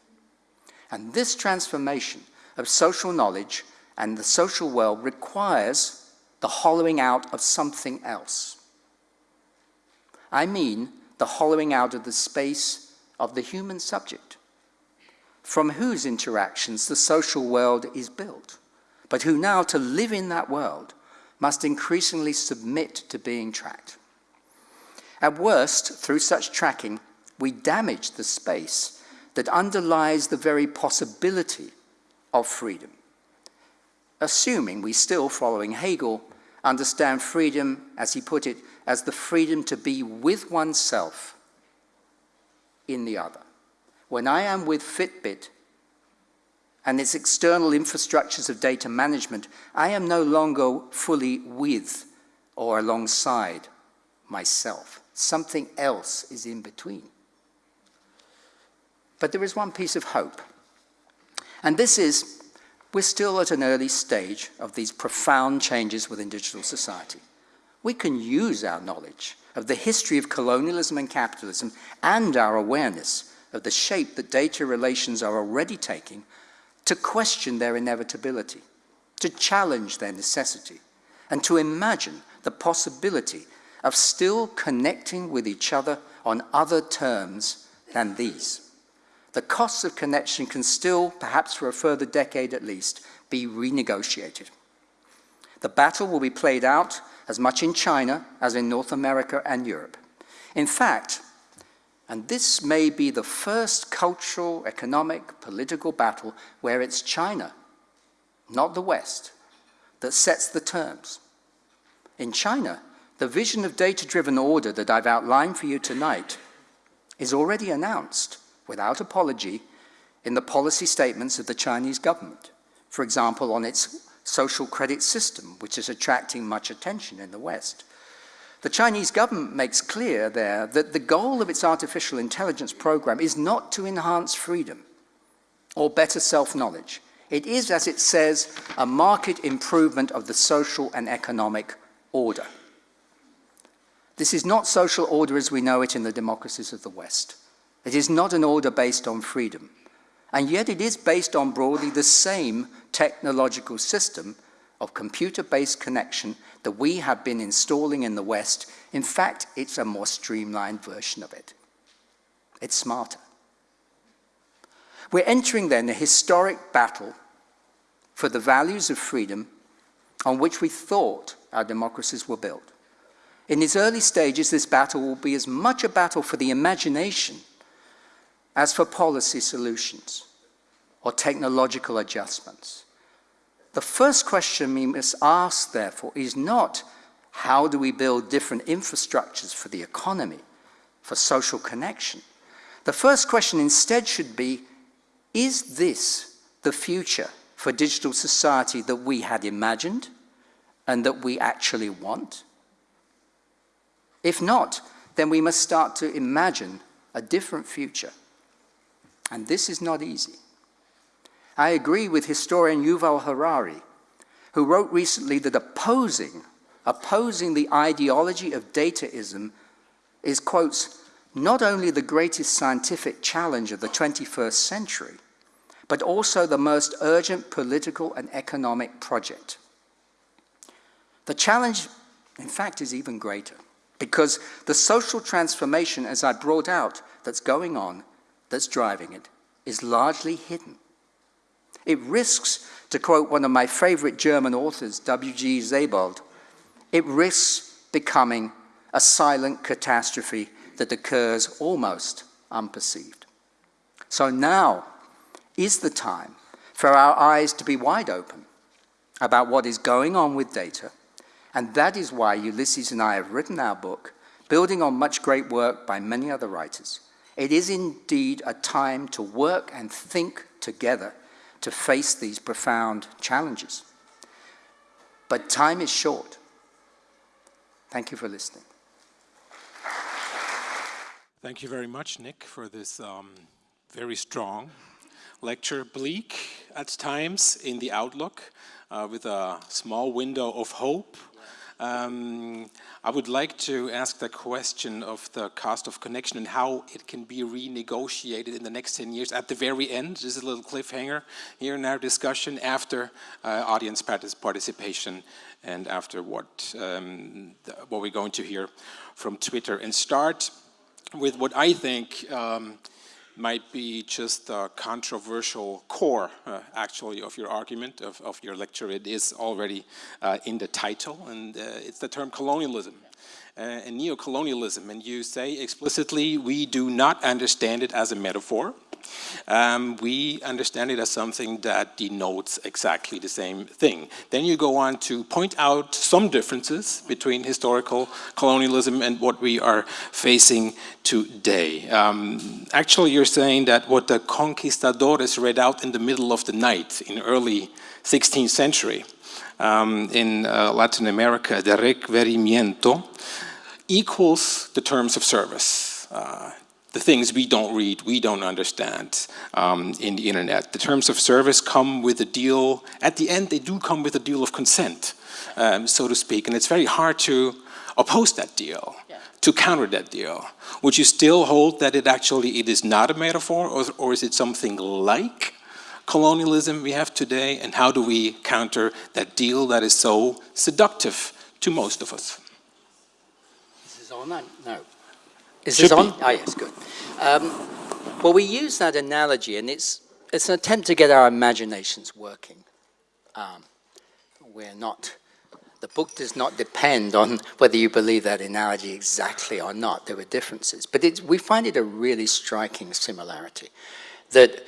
And this transformation of social knowledge and the social world requires the hollowing out of something else. I mean the hollowing out of the space of the human subject, from whose interactions the social world is built, but who now, to live in that world, must increasingly submit to being tracked. At worst, through such tracking, we damage the space that underlies the very possibility of freedom. Assuming we still, following Hegel, understand freedom, as he put it, as the freedom to be with oneself in the other. When I am with Fitbit and its external infrastructures of data management, I am no longer fully with or alongside myself. Something else is in between. But there is one piece of hope. And this is, we're still at an early stage of these profound changes within digital society. We can use our knowledge of the history of colonialism and capitalism and our awareness of the shape that data relations are already taking to question their inevitability, to challenge their necessity, and to imagine the possibility of still connecting with each other on other terms than these. The costs of connection can still, perhaps for a further decade at least, be renegotiated. The battle will be played out as much in China as in North America and Europe. In fact, and this may be the first cultural, economic, political battle where it's China, not the West, that sets the terms. In China, the vision of data-driven order that I've outlined for you tonight is already announced without apology in the policy statements of the Chinese government. For example, on its social credit system, which is attracting much attention in the West. The Chinese government makes clear there that the goal of its artificial intelligence program is not to enhance freedom or better self-knowledge. It is, as it says, a market improvement of the social and economic order. This is not social order as we know it in the democracies of the West. It is not an order based on freedom. And yet it is based on broadly the same technological system of computer-based connection that we have been installing in the West. In fact, it's a more streamlined version of it. It's smarter. We're entering then a historic battle for the values of freedom on which we thought our democracies were built. In its early stages, this battle will be as much a battle for the imagination as for policy solutions or technological adjustments. The first question we must ask, therefore, is not how do we build different infrastructures for the economy, for social connection? The first question instead should be, is this the future for digital society that we had imagined and that we actually want? If not, then we must start to imagine a different future. And this is not easy. I agree with historian Yuval Harari, who wrote recently that opposing, opposing the ideology of dataism is, quotes, not only the greatest scientific challenge of the 21st century, but also the most urgent political and economic project. The challenge, in fact, is even greater because the social transformation, as I brought out, that's going on, that's driving it, is largely hidden. It risks, to quote one of my favorite German authors, W.G. Sebald, it risks becoming a silent catastrophe that occurs almost unperceived. So now is the time for our eyes to be wide open about what is going on with data and that is why Ulises and I have written our book, building on much great work by many other writers. It is indeed a time to work and think together to face these profound challenges. But time is short. Thank you for listening. Thank you very much, Nick, for this um, very strong lecture. Bleak at times in the outlook, uh, with a small window of hope Um, I would like to ask the question of the cost of connection and how it can be renegotiated in the next 10 years at the very end. This is a little cliffhanger here in our discussion after uh, audience participation and after what, um, what we're going to hear from Twitter. And start with what I think um, might be just a controversial core, uh, actually, of your argument, of, of, your lecture. It is already uh, in the title, and uh, it's the term colonialism uh, and neo-colonialism. And you say explicitly, we do not understand it as a metaphor. Um, we understand it as something that denotes exactly the same thing. Then you go on to point out some differences between historical colonialism and what we are facing today. Um, actually, you're saying that what the conquistadores read out in the middle of the night in early 16th century um, in uh, Latin America, the requerimiento, equals the terms of service. Uh, the things we don't read, we don't understand um, in the internet. The terms of service come with a deal, at the end they do come with a deal of consent, um, so to speak, and it's very hard to oppose that deal, yeah. to counter that deal. Would you still hold that it actually, it is not a metaphor, or, or is it something like colonialism we have today, and how do we counter that deal that is so seductive to most of us? This is on, no. Is this on? Ah, yes, good. Um, well, we use that analogy, and it's, it's an attempt to get our imaginations working. Um, we're not, the book does not depend on whether you believe that analogy exactly or not. There were differences. But we find it a really striking similarity, that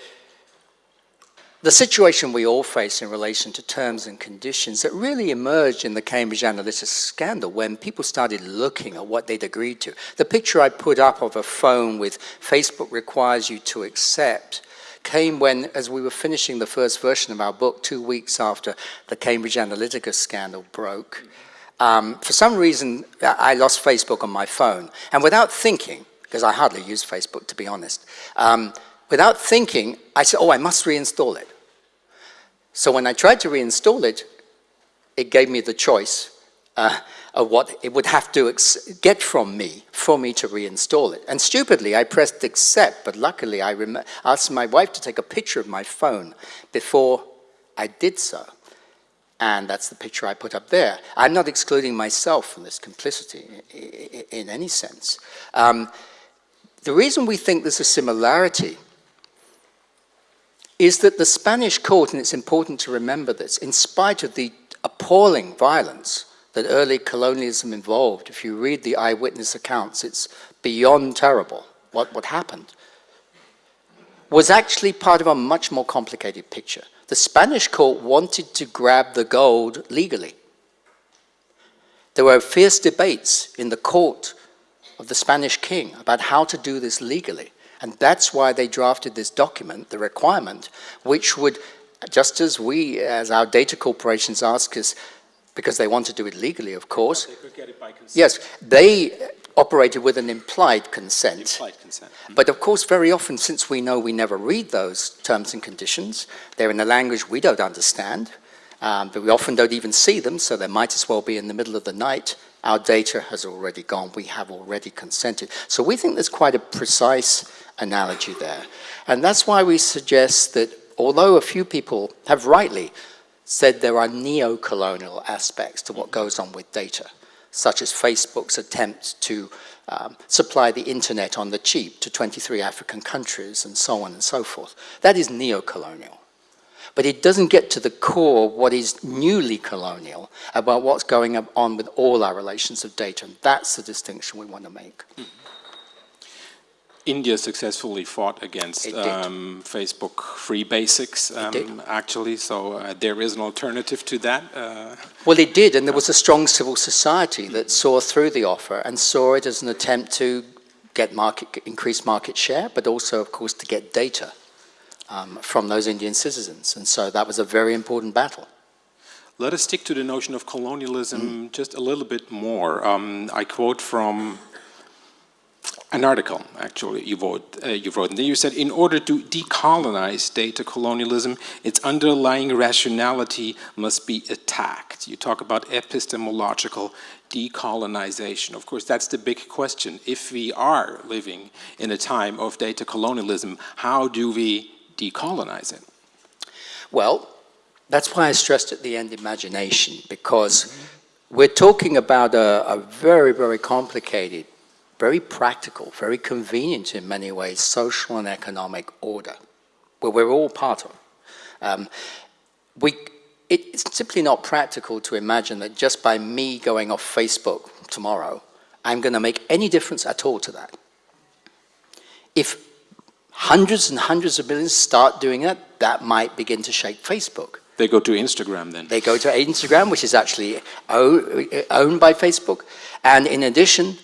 the situation we all face in relation to terms and conditions that really emerged in the Cambridge Analytica scandal when people started looking at what they'd agreed to. The picture I put up of a phone with Facebook requires you to accept came when, as we were finishing the first version of our book, two weeks after the Cambridge Analytica scandal broke. Um, for some reason, I lost Facebook on my phone. And without thinking, because I hardly use Facebook to be honest, um, without thinking, I said, oh, I must reinstall it. So when I tried to reinstall it, it gave me the choice uh, of what it would have to get from me for me to reinstall it. And stupidly, I pressed accept, but luckily I asked my wife to take a picture of my phone before I did so. And that's the picture I put up there. I'm not excluding myself from this complicity in any sense. Um, the reason we think there's a similarity is that the Spanish court, and it's important to remember this, in spite of the appalling violence that early colonialism involved, if you read the eyewitness accounts, it's beyond terrible what, what happened, was actually part of a much more complicated picture. The Spanish court wanted to grab the gold legally. There were fierce debates in the court of the Spanish king about how to do this legally. And that's why they drafted this document, the requirement, which would, just as we, as our data corporations ask us, because they want to do it legally, of course. They could get it by consent. Yes, they operated with an implied consent. Implied consent. But of course, very often, since we know we never read those terms and conditions, they're in a language we don't understand, um, but we often don't even see them, so they might as well be in the middle of the night. Our data has already gone. We have already consented. So we think there's quite a precise analogy there. And that's why we suggest that although a few people have rightly said there are neo-colonial aspects to what goes on with data, such as Facebook's attempt to um, supply the internet on the cheap to 23 African countries and so on and so forth. That is neo-colonial. But it doesn't get to the core of what is newly colonial about what's going on with all our relations of data. And that's the distinction we want to make. Mm -hmm. India successfully fought against um, Facebook free basics, um, actually, so uh, there is an alternative to that. Uh, well, it did, and there was a strong civil society that saw through the offer and saw it as an attempt to get market, increase market share, but also, of course, to get data um, from those Indian citizens. And so that was a very important battle. Let us stick to the notion of colonialism mm. just a little bit more. Um, I quote from an article, actually, you wrote, uh, you wrote. And then you said, in order to decolonize data colonialism, its underlying rationality must be attacked. You talk about epistemological decolonization. Of course, that's the big question. If we are living in a time of data colonialism, how do we decolonize it? Well, that's why I stressed at the end imagination, because we're talking about a, a very, very complicated very practical, very convenient in many ways, social and economic order, where we're all part of. Um, we, it's simply not practical to imagine that just by me going off Facebook tomorrow, I'm going to make any difference at all to that. If hundreds and hundreds of millions start doing that, that might begin to shake Facebook. They go to Instagram then? They go to Instagram, which is actually owned by Facebook. And in addition,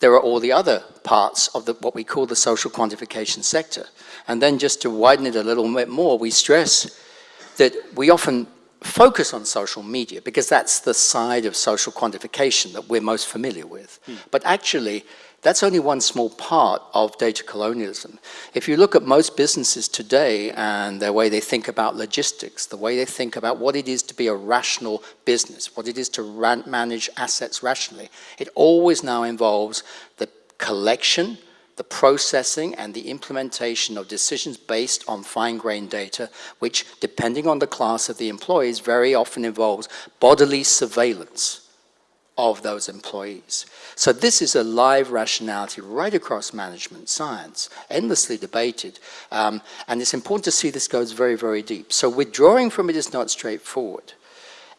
there are all the other parts of the, what we call the social quantification sector. And then just to widen it a little bit more, we stress that we often focus on social media because that's the side of social quantification that we're most familiar with. Hmm. But actually, that's only one small part of data colonialism. If you look at most businesses today and the way they think about logistics, the way they think about what it is to be a rational business, what it is to manage assets rationally, it always now involves the collection, the processing and the implementation of decisions based on fine-grained data, which, depending on the class of the employees, very often involves bodily surveillance of those employees. So this is a live rationality right across management science, endlessly debated. Um, and it's important to see this goes very, very deep. So withdrawing from it is not straightforward.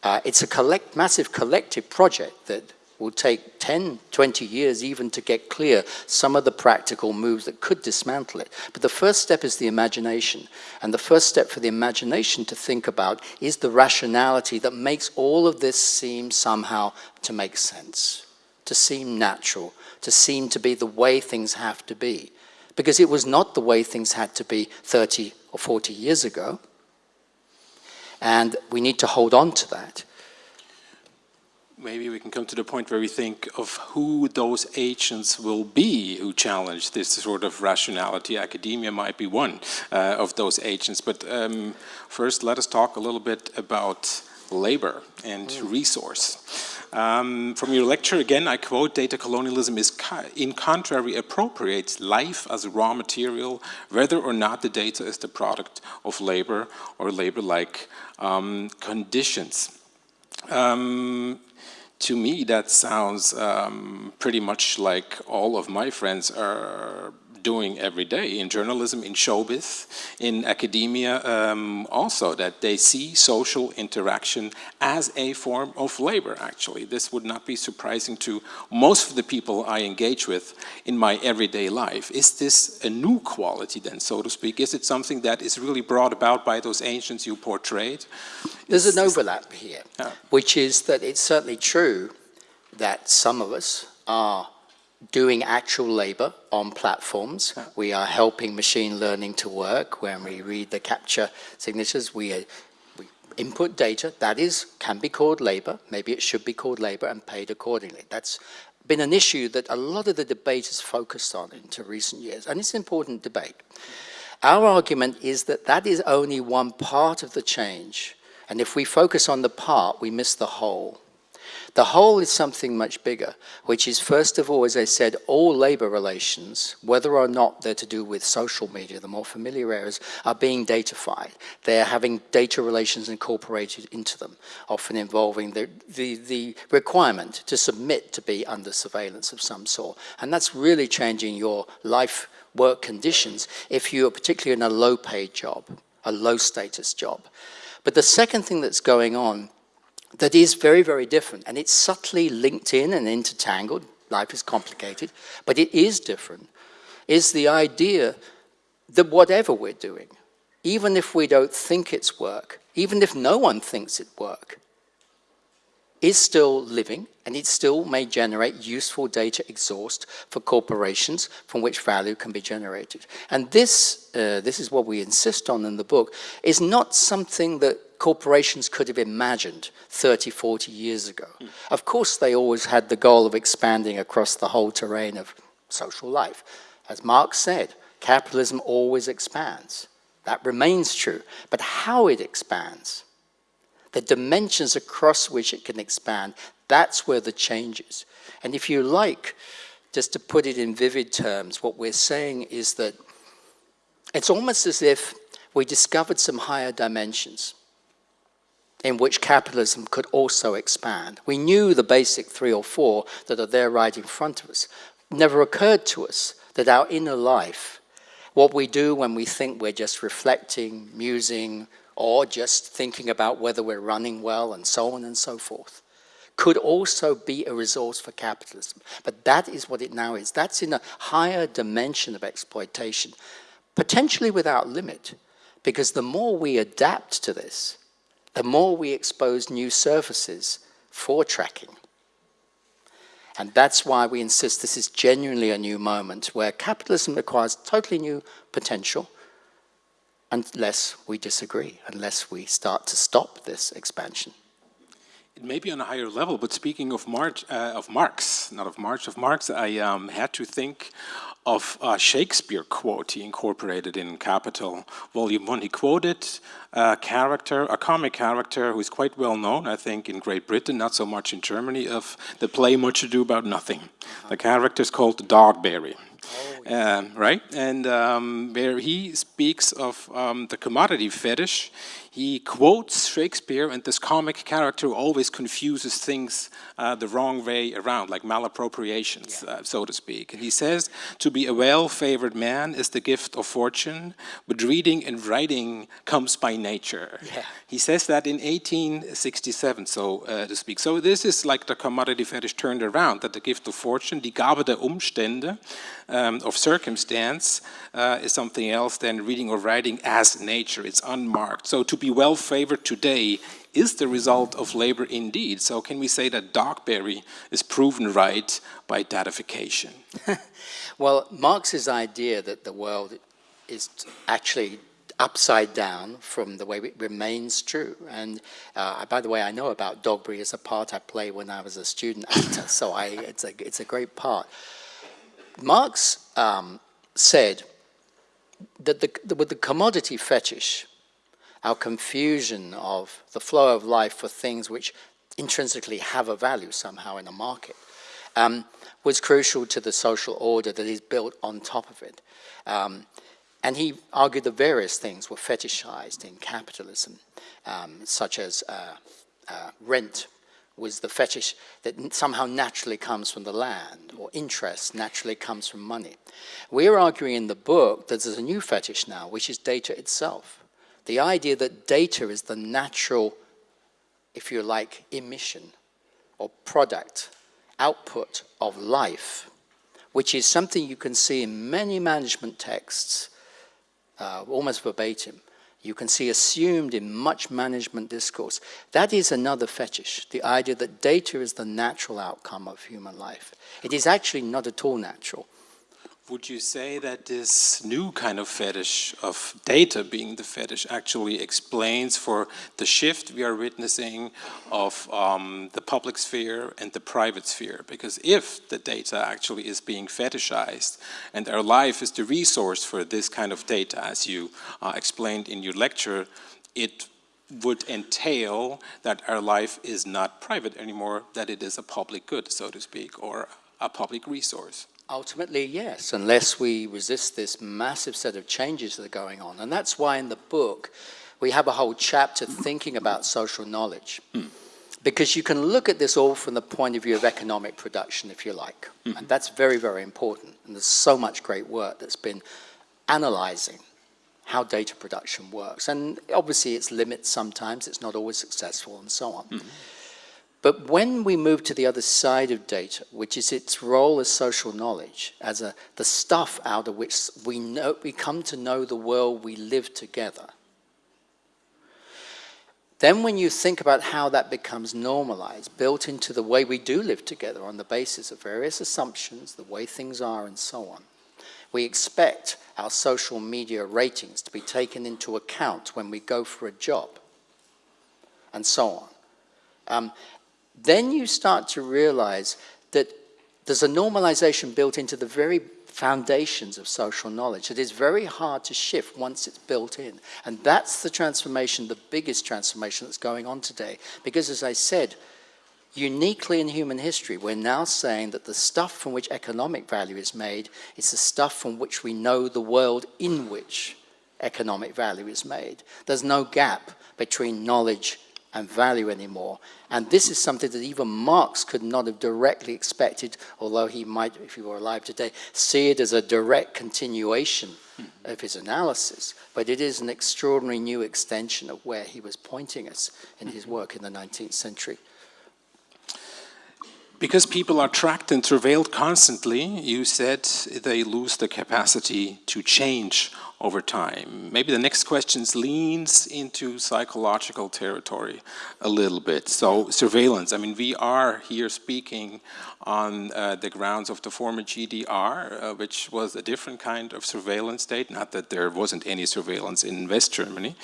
Uh, it's a collect, massive collective project that will take 10, 20 years even to get clear some of the practical moves that could dismantle it. But the first step is the imagination. And the first step for the imagination to think about is the rationality that makes all of this seem somehow to make sense, to seem natural, to seem to be the way things have to be. Because it was not the way things had to be 30 or 40 years ago. And we need to hold on to that maybe we can come to the point where we think of who those agents will be who challenge this sort of rationality. Academia might be one uh, of those agents. But um, first, let us talk a little bit about labor and mm. resource. Um, from your lecture, again, I quote, data colonialism is, in contrary, appropriates life as raw material, whether or not the data is the product of labor or labor-like um, conditions. Um, to me, that sounds um, pretty much like all of my friends are doing every day in journalism, in showbiz, in academia um, also, that they see social interaction as a form of labor, actually. This would not be surprising to most of the people I engage with in my everyday life. Is this a new quality then, so to speak? Is it something that is really brought about by those ancients you portrayed? There's an overlap here, yeah. which is that it's certainly true that some of us are doing actual labor on platforms. We are helping machine learning to work. When we read the CAPTCHA signatures, we, uh, we input data. That is, can be called labor. Maybe it should be called labor and paid accordingly. That's been an issue that a lot of the debate has focused on into recent years, and it's an important debate. Our argument is that that is only one part of the change, and if we focus on the part, we miss the whole. The whole is something much bigger, which is first of all, as I said, all labor relations, whether or not they're to do with social media, the more familiar areas, are being datafied. They're having data relations incorporated into them, often involving the, the, the requirement to submit to be under surveillance of some sort. And that's really changing your life work conditions if you're particularly in a low paid job, a low status job. But the second thing that's going on that is very, very different. And it's subtly linked in and intertangled. Life is complicated, but it is different, is the idea that whatever we're doing, even if we don't think it's work, even if no one thinks it work, is still living and it still may generate useful data exhaust for corporations from which value can be generated. And this, uh, this is what we insist on in the book, is not something that corporations could have imagined 30, 40 years ago. Mm. Of course, they always had the goal of expanding across the whole terrain of social life. As Marx said, capitalism always expands. That remains true. But how it expands, the dimensions across which it can expand, that's where the change is. And if you like, just to put it in vivid terms, what we're saying is that it's almost as if we discovered some higher dimensions in which capitalism could also expand. We knew the basic three or four that are there right in front of us. never occurred to us that our inner life, what we do when we think we're just reflecting, musing, or just thinking about whether we're running well and so on and so forth, could also be a resource for capitalism. But that is what it now is. That's in a higher dimension of exploitation, potentially without limit, because the more we adapt to this, the more we expose new surfaces for tracking. And that's why we insist this is genuinely a new moment where capitalism requires totally new potential unless we disagree, unless we start to stop this expansion. It may be on a higher level, but speaking of, March, uh, of Marx, not of March, of Marx, I um, had to think of a Shakespeare quote he incorporated in Capital, Volume 1. He quoted a character, a comic character who is quite well known, I think, in Great Britain, not so much in Germany, of the play Much Ado About Nothing. The character is called Dogberry. Oh, uh, right? And um, where he speaks of um, the commodity fetish, he quotes Shakespeare, and this comic character always confuses things uh, the wrong way around, like malappropriations, yeah. uh, so to speak. And he says, to be a well-favored man is the gift of fortune, but reading and writing comes by nature. Yeah. He says that in 1867, so uh, to speak. So this is like the commodity fetish turned around, that the gift of fortune, die Gabe der Umstände, um, of circumstance, uh, is something else than reading or writing as nature. It's unmarked. So to be well favored today is the result of labor indeed. So can we say that Dogberry is proven right by datafication? well, Marx's idea that the world is actually upside down from the way it remains true. And uh, by the way, I know about Dogberry as a part I played when I was a student actor, so I, it's, a, it's a great part. Marx um, said that the, with the commodity fetish, our confusion of the flow of life for things which intrinsically have a value somehow in a market um, was crucial to the social order that is built on top of it. Um, and he argued that various things were fetishized in capitalism, um, such as uh, uh, rent was the fetish that somehow naturally comes from the land, or interest naturally comes from money. We're arguing in the book that there's a new fetish now, which is data itself. The idea that data is the natural, if you like, emission or product, output of life, which is something you can see in many management texts, uh, almost verbatim. You can see assumed in much management discourse. That is another fetish, the idea that data is the natural outcome of human life. It is actually not at all natural. Would you say that this new kind of fetish of data being the fetish actually explains for the shift we are witnessing of um, the public sphere and the private sphere? Because if the data actually is being fetishized and our life is the resource for this kind of data, as you uh, explained in your lecture, it would entail that our life is not private anymore, that it is a public good, so to speak, or a public resource. Ultimately, yes, unless we resist this massive set of changes that are going on. And that's why in the book, we have a whole chapter thinking about social knowledge. Mm. Because you can look at this all from the point of view of economic production, if you like. Mm. And that's very, very important. And there's so much great work that's been analyzing how data production works. And obviously its limits sometimes, it's not always successful and so on. Mm. But when we move to the other side of data, which is its role as social knowledge, as a, the stuff out of which we, know, we come to know the world we live together, then when you think about how that becomes normalized, built into the way we do live together on the basis of various assumptions, the way things are and so on, we expect our social media ratings to be taken into account when we go for a job and so on. Um, then you start to realize that there's a normalization built into the very foundations of social knowledge. It is very hard to shift once it's built in. And that's the transformation, the biggest transformation that's going on today. Because as I said, uniquely in human history, we're now saying that the stuff from which economic value is made is the stuff from which we know the world in which economic value is made. There's no gap between knowledge and value anymore. And this is something that even Marx could not have directly expected, although he might, if he were alive today, see it as a direct continuation of his analysis. But it is an extraordinary new extension of where he was pointing us in his mm-hmm. work in the 19th century. Because people are tracked and surveilled constantly, you said they lose the capacity to change over time. Maybe the next question leans into psychological territory a little bit. So surveillance, I mean, we are here speaking on uh, the grounds of the former GDR, uh, which was a different kind of surveillance state. Not that there wasn't any surveillance in West Germany,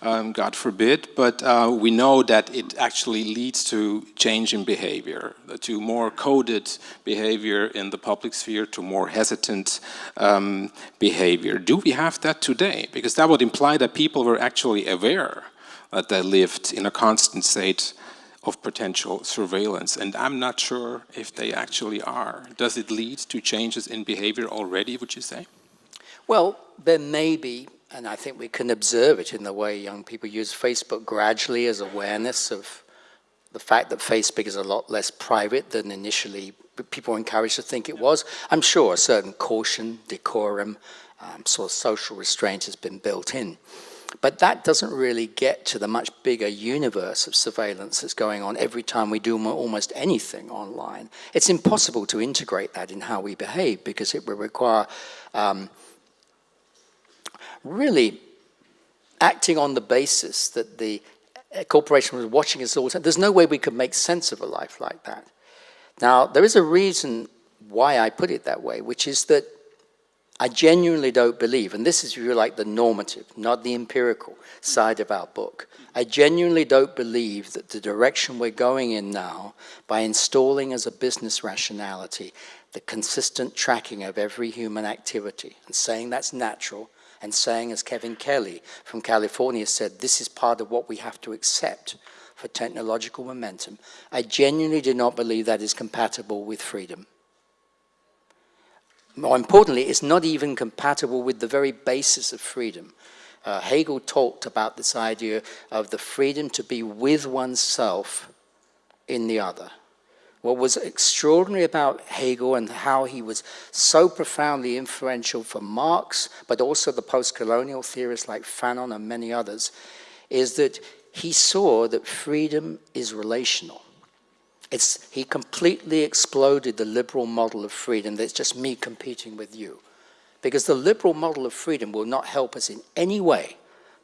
um, God forbid, but uh, we know that it actually leads to change in behavior, to more coded behavior in the public sphere, to more hesitant um, behavior. Do we have that today? Because that would imply that people were actually aware that they lived in a constant state of potential surveillance. And I'm not sure if they actually are. Does it lead to changes in behavior already, would you say? Well, there may be, and I think we can observe it in the way young people use Facebook gradually as awareness of the fact that Facebook is a lot less private than initially people were encouraged to think it was. I'm sure a certain caution, decorum, um, sort of social restraint has been built in. But that doesn't really get to the much bigger universe of surveillance that's going on every time we do almost anything online. It's impossible to integrate that in how we behave because it will require um, really acting on the basis that the corporation was watching us all the time. There's no way we could make sense of a life like that. Now, there is a reason why I put it that way, which is that I genuinely don't believe, and this is really like the normative, not the empirical side of our book. I genuinely don't believe that the direction we're going in now, by installing as a business rationality the consistent tracking of every human activity and saying that's natural, and saying, as Kevin Kelly from California said, this is part of what we have to accept for technological momentum. I genuinely do not believe that is compatible with freedom more importantly, it's not even compatible with the very basis of freedom. Uh, Hegel talked about this idea of the freedom to be with oneself in the other. What was extraordinary about Hegel and how he was so profoundly influential for Marx, but also the post-colonial theorists like Fanon and many others, is that he saw that freedom is relational. It's, he completely exploded the liberal model of freedom that's just me competing with you. Because the liberal model of freedom will not help us in any way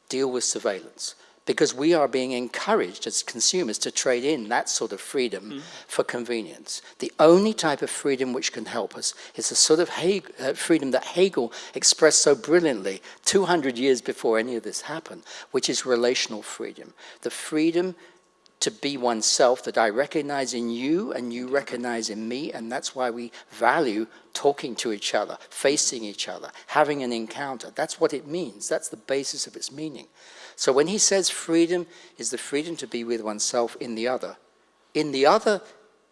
deal with surveillance because we are being encouraged as consumers to trade in that sort of freedom mm. for convenience. The only type of freedom which can help us is the sort of Hegel, uh, freedom that Hegel expressed so brilliantly 200 years before any of this happened, which is relational freedom. The freedom to be oneself that I recognize in you and you recognize in me and that's why we value talking to each other, facing each other, having an encounter. That's what it means. That's the basis of its meaning. So when he says freedom is the freedom to be with oneself in the other, in the other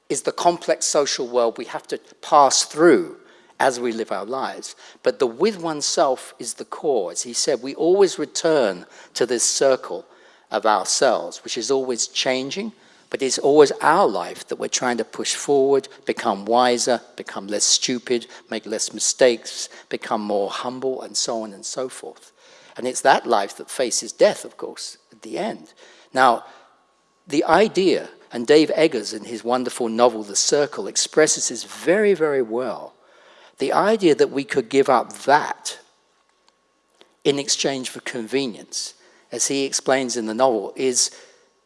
is the complex social world we have to pass through as we live our lives. But the with oneself is the core. As he said, we always return to this circle of ourselves, which is always changing, but it's always our life that we're trying to push forward, become wiser, become less stupid, make less mistakes, become more humble, and so on and so forth. And it's that life that faces death, of course, at the end. Now, the idea, and Dave Eggers in his wonderful novel, The Circle, expresses this very, very well. The idea that we could give up that in exchange for convenience as he explains in the novel, is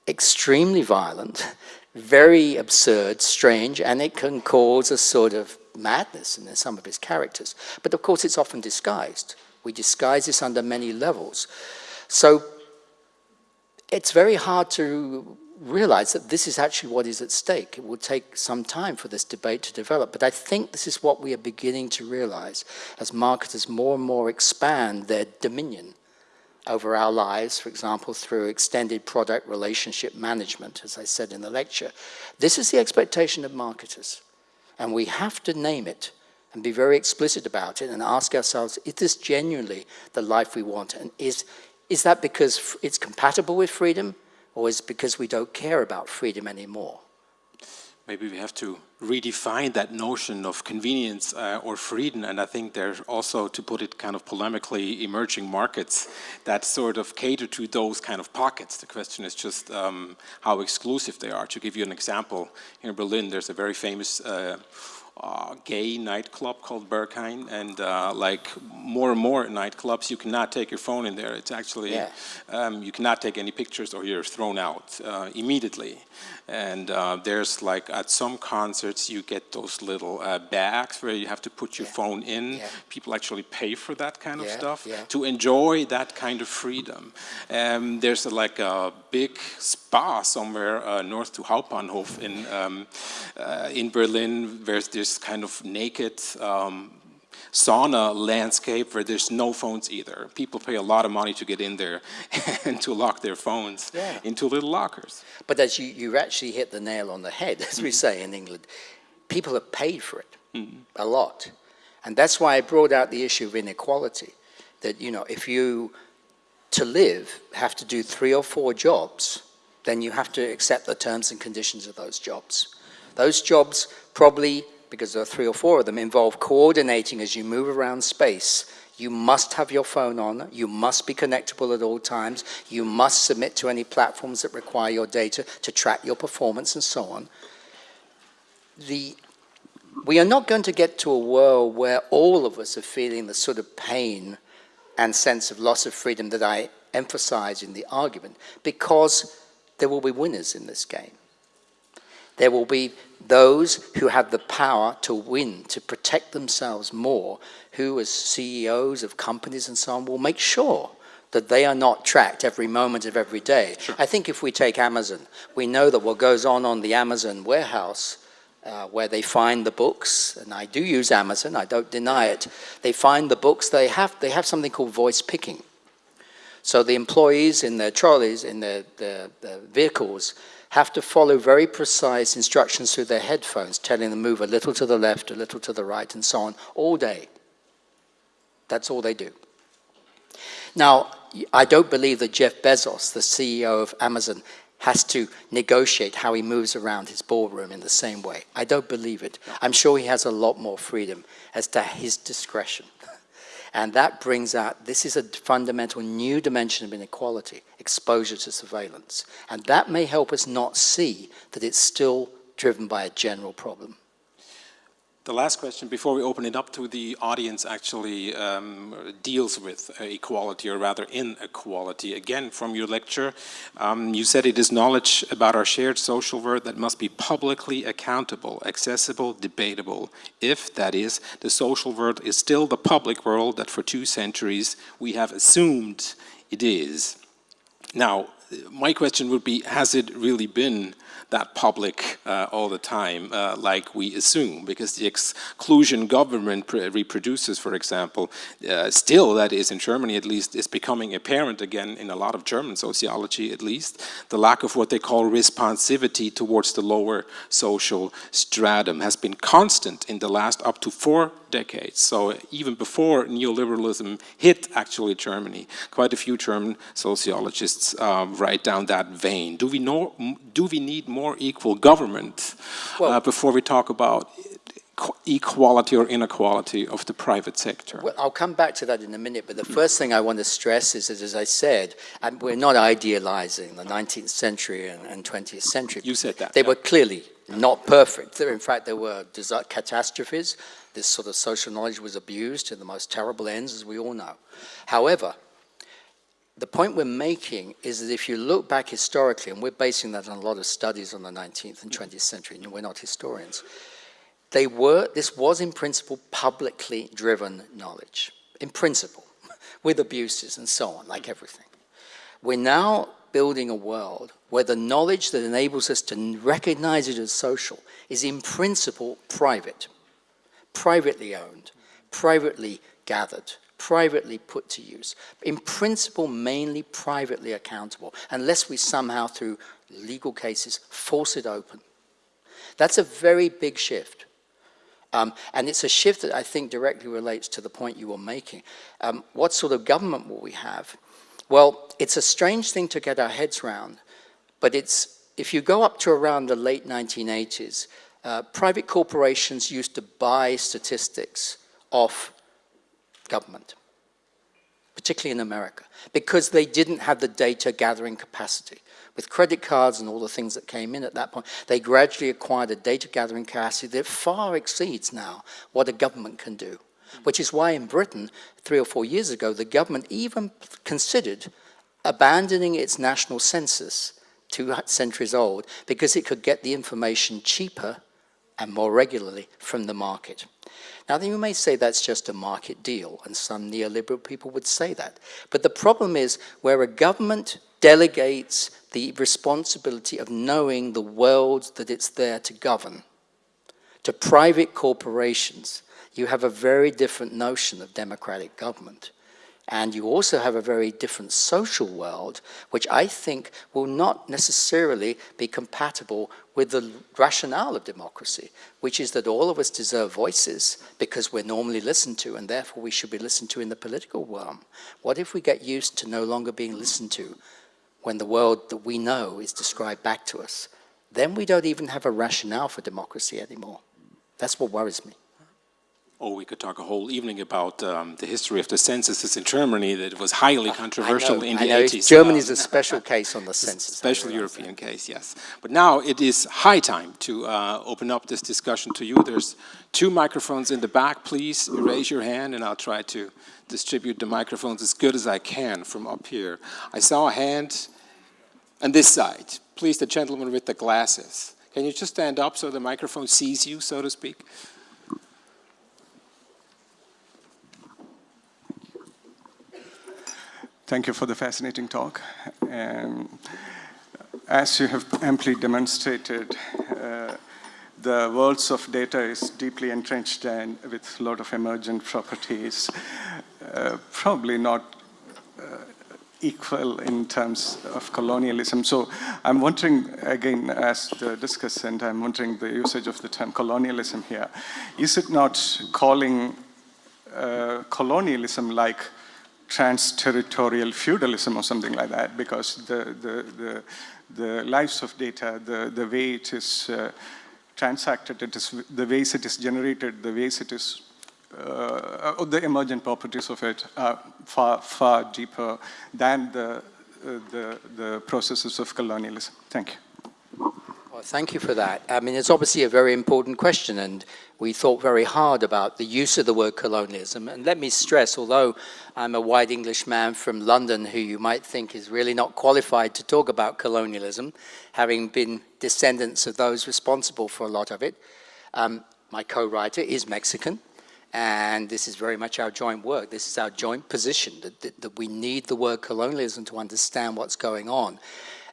extremely violent, very absurd, strange, and it can cause a sort of madness in some of his characters. But of course, it's often disguised. We disguise this under many levels. So it's very hard to realize that this is actually what is at stake. It will take some time for this debate to develop, but I think this is what we are beginning to realize as marketers more and more expand their dominion over our lives, for example, through extended product relationship management, as I said in the lecture. This is the expectation of marketers, and we have to name it and be very explicit about it and ask ourselves, is this genuinely the life we want? And is, is that because it's compatible with freedom, or is it because we don't care about freedom anymore? maybe we have to redefine that notion of convenience uh, or freedom. And I think there's also, to put it kind of polemically, emerging markets that sort of cater to those kind of pockets. The question is just um, how exclusive they are. To give you an example, here in Berlin, there's a very famous uh, uh, gay nightclub called Berghain, and uh, like more and more nightclubs, you cannot take your phone in there. It's actually, yeah. um, you cannot take any pictures or you're thrown out uh, immediately. And uh, there's like, at some concerts, you get those little uh, bags where you have to put your yeah. phone in. Yeah. People actually pay for that kind of Yeah, stuff yeah. to enjoy that kind of freedom. Um, there's a, like a big spa somewhere uh, north to Hauptbahnhof in, um, uh, in Berlin, where there's kind of naked um, sauna landscape where there's no phones either. People pay a lot of money to get in there and to lock their phones Yeah. into little lockers. But as you, you actually hit the nail on the head, as we mm-hmm. say in England, people have paid for it mm-hmm. a lot. And that's why I brought out the issue of inequality. That, you know, if you, to live, have to do three or four jobs, then you have to accept the terms and conditions of those jobs. Those jobs probably, because there are three or four of them, involve coordinating as you move around space. You must have your phone on, you must be connectable at all times, you must submit to any platforms that require your data to track your performance and so on. The, we are not going to get to a world where all of us are feeling the sort of pain and sense of loss of freedom that I emphasize in the argument, because there will be winners in this game. There will be those who have the power to win, to protect themselves more, who as CEOs of companies and so on will make sure that they are not tracked every moment of every day. I think if we take Amazon, we know that what goes on on the Amazon warehouse uh, where they find the books, and I do use Amazon, I don't deny it, they find the books, they have, they have something called voice picking. So the employees in their trolleys, in their, their, their vehicles, have to follow very precise instructions through their headphones, telling them to move a little to the left, a little to the right, and so on, all day. That's all they do. Now, I don't believe that Jeff Bezos, the CEO of Amazon, has to negotiate how he moves around his boardroom in the same way. I don't believe it. I'm sure he has a lot more freedom as to his discretion. And that brings out, this is a fundamental new dimension of inequality, exposure to surveillance. And that may help us not see that it's still driven by a general problem. The last question, before we open it up to the audience, actually um, deals with equality, or rather inequality. Again, from your lecture, um, you said it is knowledge about our shared social world that must be publicly accountable, accessible, debatable, if, that is, the social world is still the public world that for two centuries we have assumed it is. Now, my question would be, has it really been that public uh, all the time, uh, like we assume, because the exclusion government reproduces, for example, uh, still, that is in Germany at least, is becoming apparent again in a lot of German sociology at least, the lack of what they call responsivity towards the lower social stratum has been constant in the last up to four decades. So even before neoliberalism hit actually Germany, quite a few German sociologists um, write down that vein. Do we, know, do we need more equal government Well- uh, before we talk about equality or inequality of the private sector? Well, I'll come back to that in a minute, but the first thing I want to stress is that, as I said, um, we're not idealizing the 19th century and, and 20th century. You said that, They yeah. were clearly not perfect. In fact, there were catastrophes. This sort of social knowledge was abused to the most terrible ends, as we all know. However, the point we're making is that if you look back historically, and we're basing that on a lot of studies on the 19th and 20th century, and we're not historians, they were, this was in principle publicly driven knowledge, in principle, with abuses and so on, like everything. We're now building a world where the knowledge that enables us to recognize it as social is in principle private, privately owned, privately gathered, privately put to use. In principle, mainly privately accountable, unless we somehow, through legal cases, force it open. That's a very big shift. Um, and it's a shift that I think directly relates to the point you were making. Um, what sort of government will we have? Well, it's a strange thing to get our heads around, but it's, if you go up to around the late 1980s, uh, private corporations used to buy statistics off government, particularly in America, because they didn't have the data gathering capacity. With credit cards and all the things that came in at that point, they gradually acquired a data gathering capacity that far exceeds now what a government can do which is why in Britain, three or four years ago, the government even considered abandoning its national census, two centuries old, because it could get the information cheaper and more regularly from the market. Now, you may say that's just a market deal, and some neoliberal people would say that. But the problem is where a government delegates the responsibility of knowing the world that it's there to govern to private corporations, you have a very different notion of democratic government. And you also have a very different social world, which I think will not necessarily be compatible with the rationale of democracy, which is that all of us deserve voices because we're normally listened to and therefore we should be listened to in the political realm. What if we get used to no longer being listened to when the world that we know is described back to us? Then we don't even have a rationale for democracy anymore. That's what worries me. Or we could talk a whole evening about um, the history of the censuses in Germany that was highly controversial know, in the know. 80s. Germany is a special case on the census. Special European case, yes. But now it is high time to uh, open up this discussion to you. There's two microphones in the back. Please raise your hand and I'll try to distribute the microphones as good as I can from up here. I saw a hand on this side. Please, the gentleman with the glasses. Can you just stand up so the microphone sees you, so to speak? Thank you for the fascinating talk. Um, as you have amply demonstrated, uh, the worlds of data is deeply entrenched and with a lot of emergent properties, uh, probably not uh, equal in terms of colonialism. So I'm wondering, again, as the discussant, I'm wondering the usage of the term colonialism here. Is it not calling uh, colonialism like trans-territorial feudalism or something like that because the, the, the, the lives of data, the, the way it is uh, transacted, it is, the ways it is generated, the ways it is, uh, the emergent properties of it are far, far deeper than the, uh, the, the processes of colonialism. Thank you. Thank you for that. I mean, it's obviously a very important question, and we thought very hard about the use of the word colonialism. And let me stress, although I'm a white Englishman from London who you might think is really not qualified to talk about colonialism, having been descendants of those responsible for a lot of it, um, my co-writer is Mexican, and this is very much our joint work. This is our joint position, that, that, that we need the word colonialism to understand what's going on.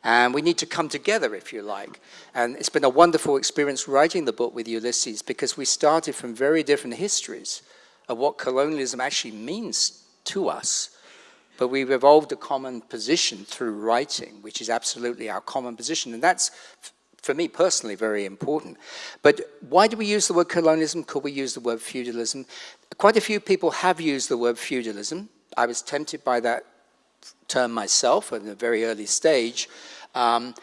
And we need to come together, if you like. And it's been a wonderful experience writing the book with Ulises because we started from very different histories of what colonialism actually means to us. But we've evolved a common position through writing, which is absolutely our common position. And that's, for me personally, very important. But why do we use the word colonialism? Could we use the word feudalism? Quite a few people have used the word feudalism. I was tempted by that term myself at a very early stage. Um,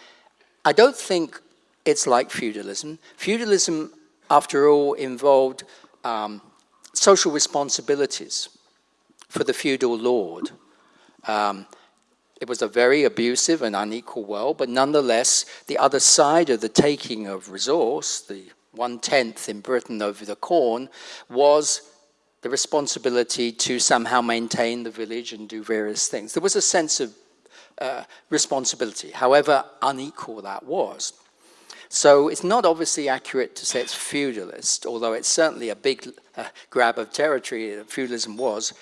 I don't think it's like feudalism. Feudalism, after all, involved um, social responsibilities for the feudal lord. Um, it was a very abusive and unequal world, but nonetheless, the other side of the taking of resource, the one-tenth in Britain over the corn, was the responsibility to somehow maintain the village and do various things. There was a sense of uh, responsibility, however unequal that was. So it's not obviously accurate to say it's feudalist, although it's certainly a big uh, grab of territory that feudalism was.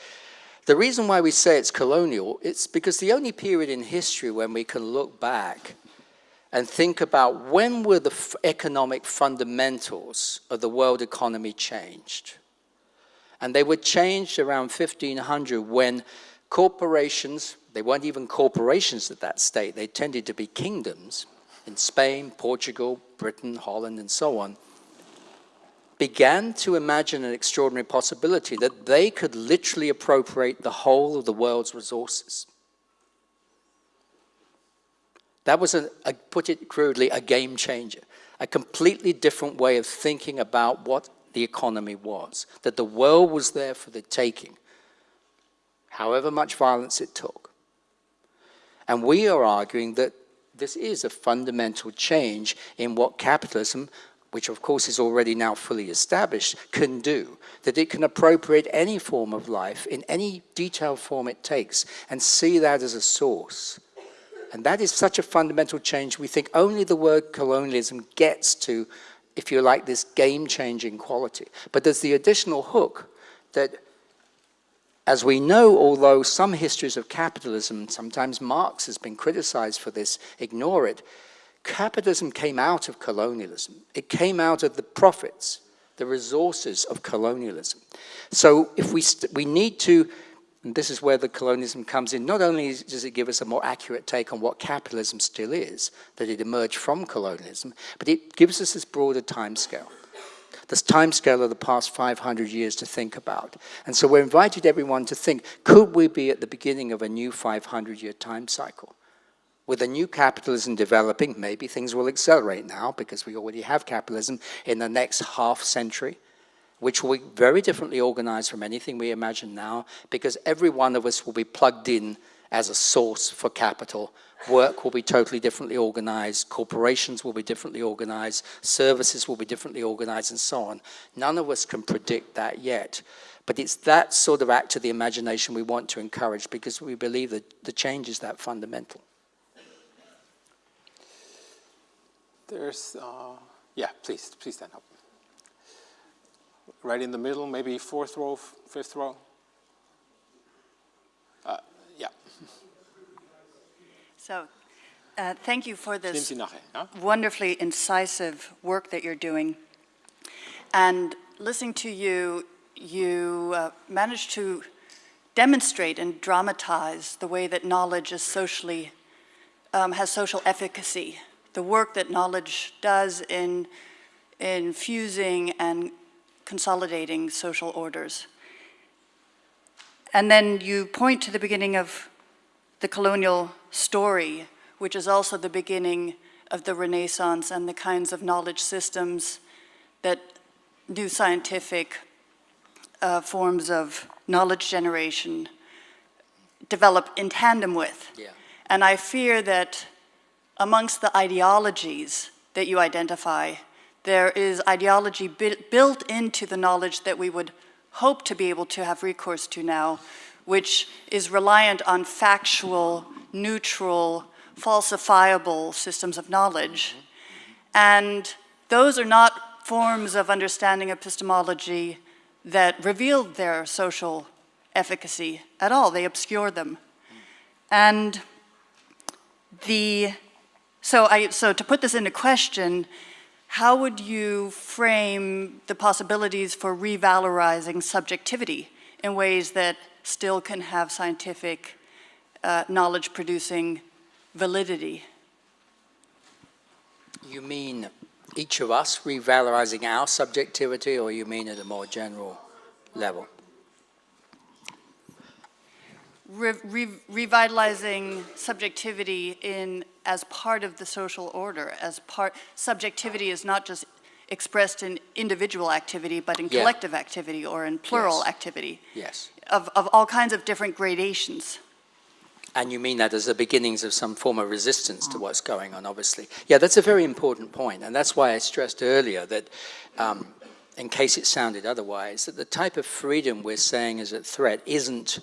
The reason why we say it's colonial, it's because the only period in history when we can look back and think about when were the economic fundamentals of the world economy changed. And they were changed around 1500 when corporations, they weren't even corporations at that state, they tended to be kingdoms in Spain, Portugal, Britain, Holland, and so on, began to imagine an extraordinary possibility that they could literally appropriate the whole of the world's resources. That was, a, a, put it crudely, a game changer, a completely different way of thinking about what the economy was, that the world was there for the taking, however much violence it took. And we are arguing that this is a fundamental change in what capitalism which of course is already now fully established, can do, that it can appropriate any form of life in any detailed form it takes and see that as a source. And that is such a fundamental change, we think only the word colonialism gets to, if you like, this game-changing quality. But there's the additional hook that, as we know, although some histories of capitalism, sometimes Marx has been criticized for this, ignore it, capitalism came out of colonialism. It came out of the profits, the resources of colonialism. So if we, we need to, and this is where the colonialism comes in, not only does it give us a more accurate take on what capitalism still is, that it emerged from colonialism, but it gives us this broader timescale this time scale of the past 500 years to think about. And so we're invited everyone to think, could we be at the beginning of a new 500-year time cycle? With a new capitalism developing, maybe things will accelerate now because we already have capitalism in the next half century, which will be very differently organized from anything we imagine now because every one of us will be plugged in as a source for capital. Work will be totally differently organized, corporations will be differently organized, services will be differently organized, and so on. None of us can predict that yet. But it's that sort of act of the imagination we want to encourage because we believe that the change is that fundamental. There's, uh, yeah, please, please stand up. Right in the middle, maybe fourth row, fifth row. Uh, yeah. So, uh, thank you for this wonderfully incisive work that you're doing. And listening to you, you uh, managed to demonstrate and dramatize the way that knowledge is socially, um, has social efficacy the work that knowledge does in, in fusing and consolidating social orders. And then you point to the beginning of the colonial story, which is also the beginning of the Renaissance and the kinds of knowledge systems that new scientific uh, forms of knowledge generation develop in tandem with. Yeah. And I fear that amongst the ideologies that you identify, there is ideology built into the knowledge that we would hope to be able to have recourse to now, which is reliant on factual, neutral, falsifiable systems of knowledge. And those are not forms of understanding epistemology that reveal their social efficacy at all. They obscure them. And the so, I, so to put this into question, how would you frame the possibilities for revalorizing subjectivity in ways that still can have scientific uh, knowledge producing validity? You mean each of us revalorizing our subjectivity or you mean at a more general level? Re re revitalizing subjectivity in as part of the social order, as part, subjectivity is not just expressed in individual activity, but in yeah. collective activity or in plural yes. activity. Yes. Of, of all kinds of different gradations. And you mean that as the beginnings of some form of resistance to what's going on, obviously. Yeah, that's a very important point, and that's why I stressed earlier that, um, in case it sounded otherwise, that the type of freedom we're saying is at threat isn't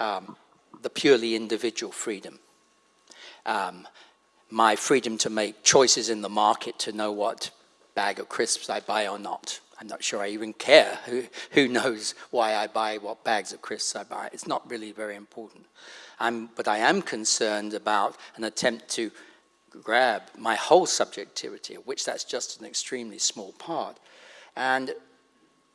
um, the purely individual freedom. Um, my freedom to make choices in the market to know what bag of crisps I buy or not. I'm not sure I even care who, who knows why I buy what bags of crisps I buy. It's not really very important. I'm, but I am concerned about an attempt to grab my whole subjectivity, of which that's just an extremely small part. And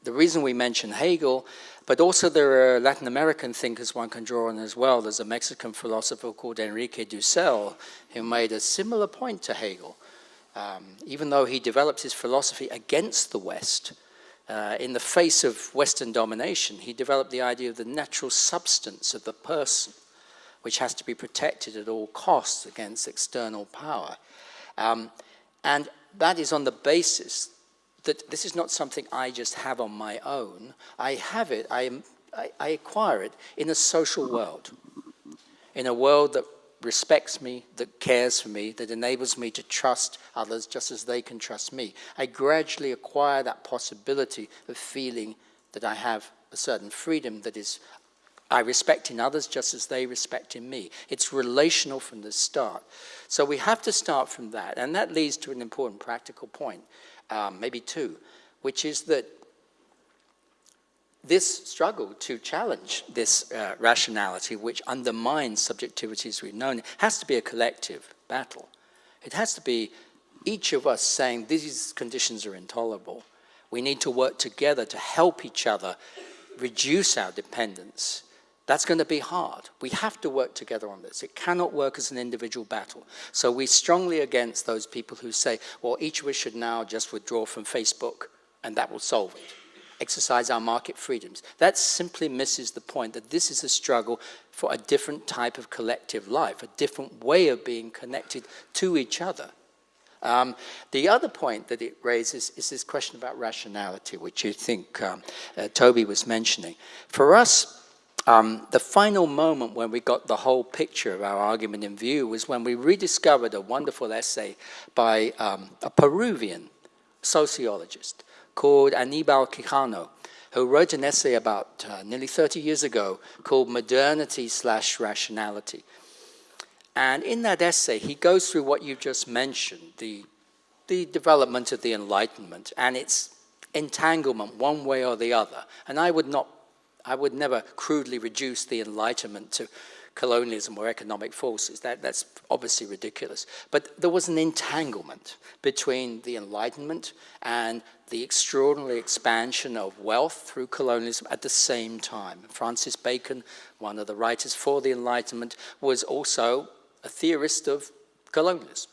the reason we mention Hegel, but also there are Latin American thinkers one can draw on as well. There's a Mexican philosopher called Enrique Dussel who made a similar point to Hegel. Um, even though he developed his philosophy against the West, uh, in the face of Western domination, he developed the idea of the natural substance of the person, which has to be protected at all costs against external power. Um, and that is on the basis that this is not something I just have on my own. I have it, I, I acquire it in a social world, in a world that respects me, that cares for me, that enables me to trust others just as they can trust me. I gradually acquire that possibility of feeling that I have a certain freedom that is I respect in others just as they respect in me. It's relational from the start. So we have to start from that. And that leads to an important practical point um, maybe two, which is that this struggle to challenge this uh, rationality, which undermines subjectivities we've known, has to be a collective battle. It has to be each of us saying these conditions are intolerable. We need to work together to help each other reduce our dependence. That's going to be hard. We have to work together on this. It cannot work as an individual battle. So we're strongly against those people who say, well, each of us should now just withdraw from Facebook and that will solve it exercise our market freedoms. That simply misses the point that this is a struggle for a different type of collective life, a different way of being connected to each other. Um, the other point that it raises is this question about rationality, which you think um, uh, Toby was mentioning. For us, um, the final moment when we got the whole picture of our argument in view was when we rediscovered a wonderful essay by um, a Peruvian sociologist called Anibal Quijano, who wrote an essay about uh, nearly 30 years ago called Modernity slash Rationality. And in that essay, he goes through what you've just mentioned, the, the development of the Enlightenment and its entanglement one way or the other. And I would not, I would never crudely reduce the Enlightenment to colonialism or economic forces. That, that's obviously ridiculous. But there was an entanglement between the Enlightenment and the extraordinary expansion of wealth through colonialism at the same time. Francis Bacon, one of the writers for the Enlightenment, was also a theorist of colonialism.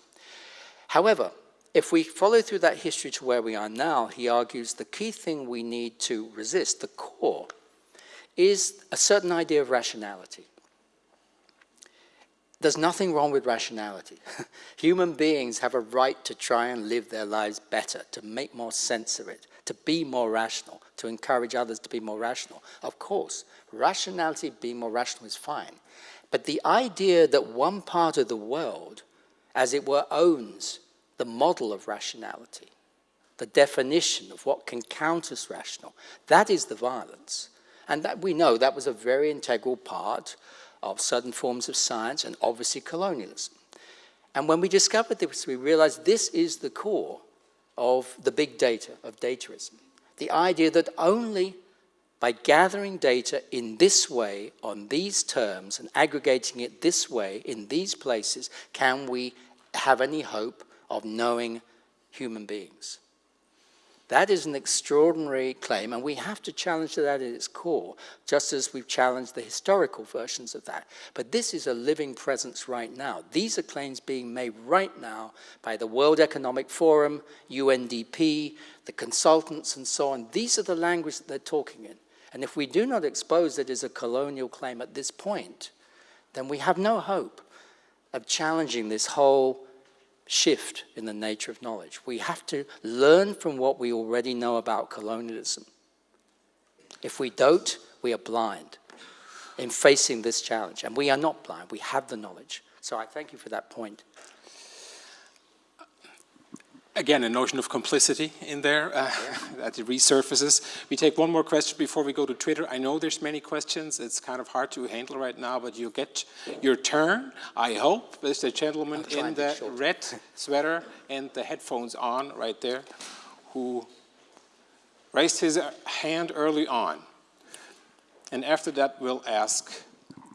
However, if we follow through that history to where we are now, he argues the key thing we need to resist, the core, is a certain idea of rationality. There's nothing wrong with rationality. Human beings have a right to try and live their lives better, to make more sense of it, to be more rational, to encourage others to be more rational. Of course, rationality, being more rational is fine. But the idea that one part of the world, as it were, owns the model of rationality, the definition of what can count as rational, that is the violence. And that we know that was a very integral part of certain forms of science and obviously colonialism. And when we discovered this, we realized this is the core of the big data, of dataism. The idea that only by gathering data in this way, on these terms, and aggregating it this way, in these places, can we have any hope of knowing human beings. That is an extraordinary claim, and we have to challenge that at its core, just as we've challenged the historical versions of that. But this is a living presence right now. These are claims being made right now by the World Economic Forum, UNDP, the consultants, and so on. These are the language that they're talking in. And if we do not expose it as a colonial claim at this point, then we have no hope of challenging this whole shift in the nature of knowledge. We have to learn from what we already know about colonialism. If we don't, we are blind in facing this challenge. And we are not blind, we have the knowledge. So I thank you for that point. Again, a notion of complicity in there uh, that resurfaces. We take one more question before we go to Twitter. I know there's many questions. It's kind of hard to handle right now, but you'll get your turn, I hope. There's the gentleman in the red sweater and the headphones on right there who raised his hand early on. And after that, we'll ask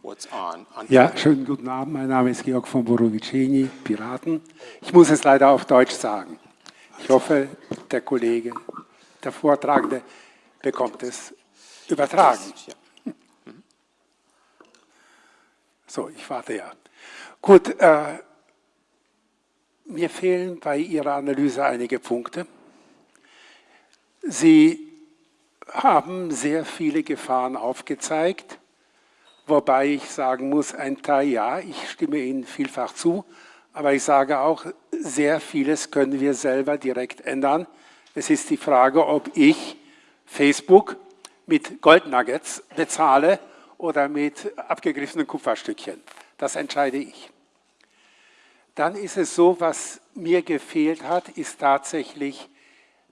what's on. on ja, schönen guten Abend. Mein Name ist Georg von Borrovicini, Piraten. Ich muss es leider auf Deutsch sagen. Ich hoffe, der Kollege, der Vortragende bekommt es übertragen. So, ich warte ja. Gut, äh, mir fehlen bei Ihrer Analyse einige Punkte. Sie haben sehr viele Gefahren aufgezeigt, wobei ich sagen muss, ein Teil ja, ich stimme Ihnen vielfach zu, aber ich sage auch, sehr vieles können wir selber direkt ändern. Es ist die Frage, ob ich Facebook mit Goldnuggets bezahle oder mit abgegriffenen Kupferstückchen. Das entscheide ich. Dann ist es so, was mir gefehlt hat, ist tatsächlich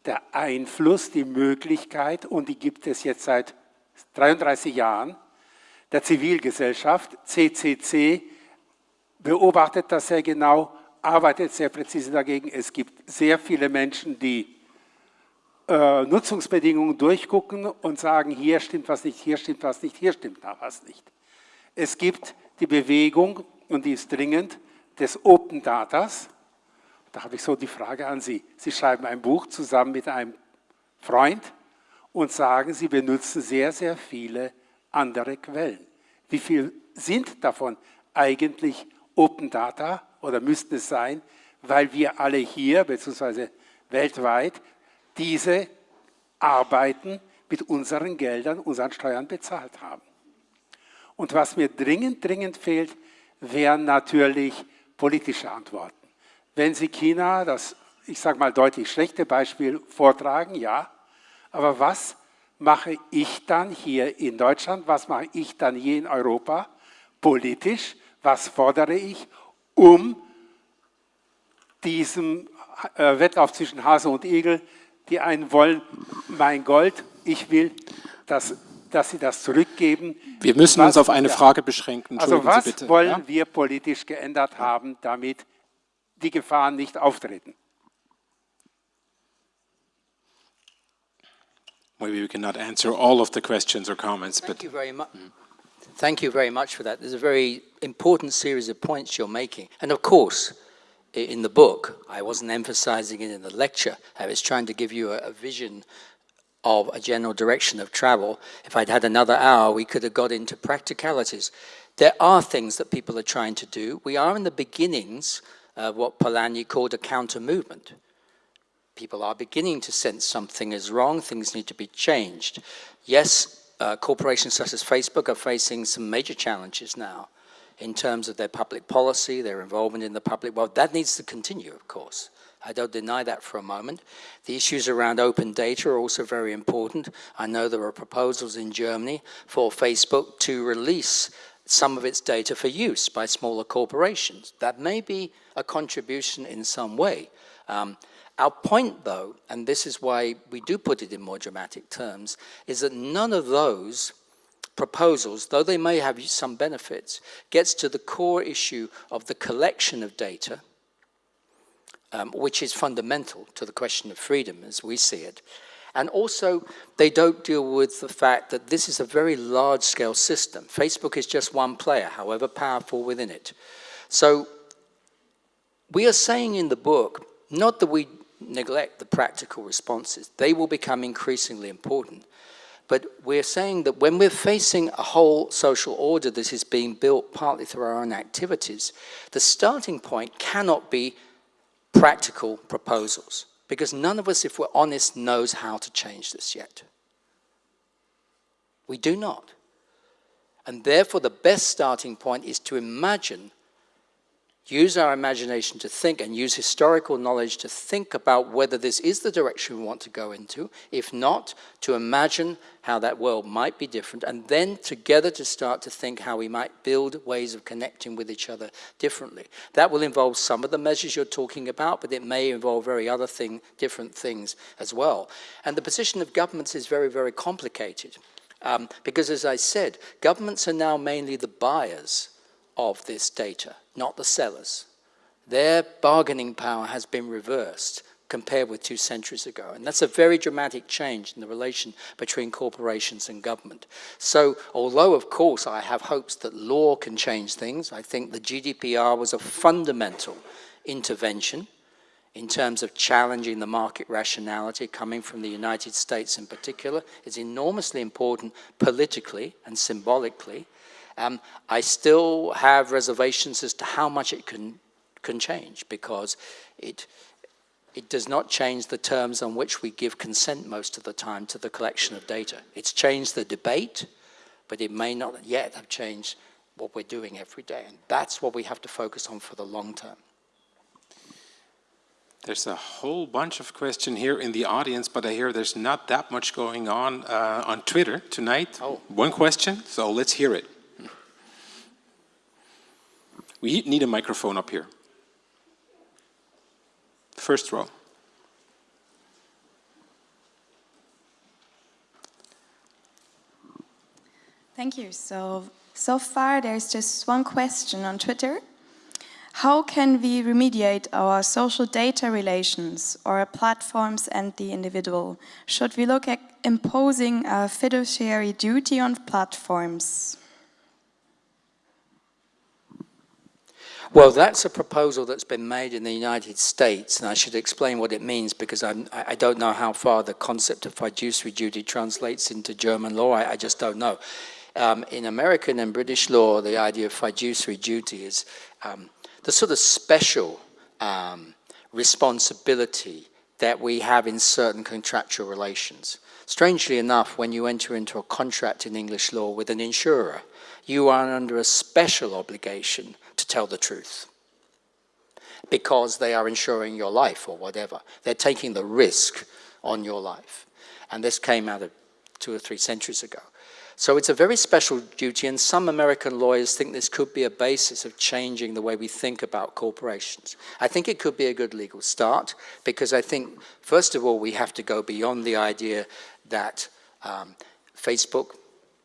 der Einfluss, die Möglichkeit, und die gibt es jetzt seit 33 Jahren, der Zivilgesellschaft, CCC, beobachtet das sehr genau, arbeitet sehr präzise dagegen. Es gibt sehr viele Menschen, die äh, Nutzungsbedingungen durchgucken und sagen, hier stimmt was nicht, hier stimmt was nicht, hier stimmt was nicht. Es gibt die Bewegung, und die ist dringend, des Open Datas. Da habe ich so die Frage an Sie. Sie schreiben ein Buch zusammen mit einem Freund und sagen, Sie benutzen sehr, sehr viele andere Quellen. Wie viel sind davon eigentlich Open Data oder müsste es sein, weil wir alle hier, beziehungsweise weltweit, diese Arbeiten mit unseren Geldern, unseren Steuern bezahlt haben. Und was mir dringend, dringend fehlt, wären natürlich politische Antworten. Wenn Sie China, das, ich sage mal deutlich schlechte Beispiel, vortragen, ja, aber was mache ich dann hier in Deutschland, was mache ich dann hier in Europa politisch, was fordere ich, um diesem äh, Wettlauf zwischen Hase und Igel, die einen wollen, mein Gold, ich will, dass, dass sie das zurückgeben. Wir müssen was, uns auf eine Frage beschränken. Also was bitte, wollen ja? wir politisch geändert haben, damit die Gefahren nicht auftreten? Maybe we cannot answer all of the questions or comments, Thank but... You very much. Mm. Thank you very much for that. There's a very important series of points you're making. And of course, in the book, I wasn't emphasizing it in the lecture. I was trying to give you a, a vision of a general direction of travel. If I'd had another hour, we could have got into practicalities. There are things that people are trying to do. We are in the beginnings of what Polanyi called a counter movement. People are beginning to sense something is wrong, things need to be changed. Yes, uh, corporations such as Facebook are facing some major challenges now in terms of their public policy, their involvement in the public world. That needs to continue, of course. I don't deny that for a moment. The issues around open data are also very important. I know there are proposals in Germany for Facebook to release some of its data for use by smaller corporations. That may be a contribution in some way. Um, our point, though, and this is why we do put it in more dramatic terms, is that none of those proposals, though they may have some benefits, gets to the core issue of the collection of data, um, which is fundamental to the question of freedom as we see it. And also, they don't deal with the fact that this is a very large-scale system. Facebook is just one player, however powerful within it. So we are saying in the book, not that we neglect the practical responses. They will become increasingly important. But we're saying that when we're facing a whole social order that is being built partly through our own activities, the starting point cannot be practical proposals. Because none of us, if we're honest, knows how to change this yet. We do not. And therefore, the best starting point is to imagine use our imagination to think and use historical knowledge to think about whether this is the direction we want to go into. If not, to imagine how that world might be different, and then together to start to think how we might build ways of connecting with each other differently. That will involve some of the measures you're talking about, but it may involve very other thing, different things as well. And the position of governments is very, very complicated. Um, because as I said, governments are now mainly the buyers of this data, not the sellers. Their bargaining power has been reversed compared with two centuries ago. And that's a very dramatic change in the relation between corporations and government. So although, of course, I have hopes that law can change things, I think the GDPR was a fundamental intervention in terms of challenging the market rationality coming from the United States in particular. It's enormously important politically and symbolically um, I still have reservations as to how much it can, can change because it, it does not change the terms on which we give consent most of the time to the collection of data. It's changed the debate, but it may not yet have changed what we're doing every day. And that's what we have to focus on for the long term. There's a whole bunch of questions here in the audience, but I hear there's not that much going on uh, on Twitter tonight. Oh. One question, so let's hear it. We need a microphone up here. First row. Thank you. So, so far there's just one question on Twitter. How can we remediate our social data relations or platforms and the individual? Should we look at imposing a fiduciary duty on platforms? Well, that's a proposal that's been made in the United States, and I should explain what it means because I'm, I do not know how far the concept of fiduciary duty translates into German law. I, I just don't know. Um, in American and British law, the idea of fiduciary duty is um, the sort of special um, responsibility that we have in certain contractual relations. Strangely enough, when you enter into a contract in English law with an insurer, you are under a special obligation to tell the truth because they are insuring your life or whatever. They're taking the risk on your life. And this came out of two or three centuries ago. So it's a very special duty, and some American lawyers think this could be a basis of changing the way we think about corporations. I think it could be a good legal start, because I think, first of all, we have to go beyond the idea that um, Facebook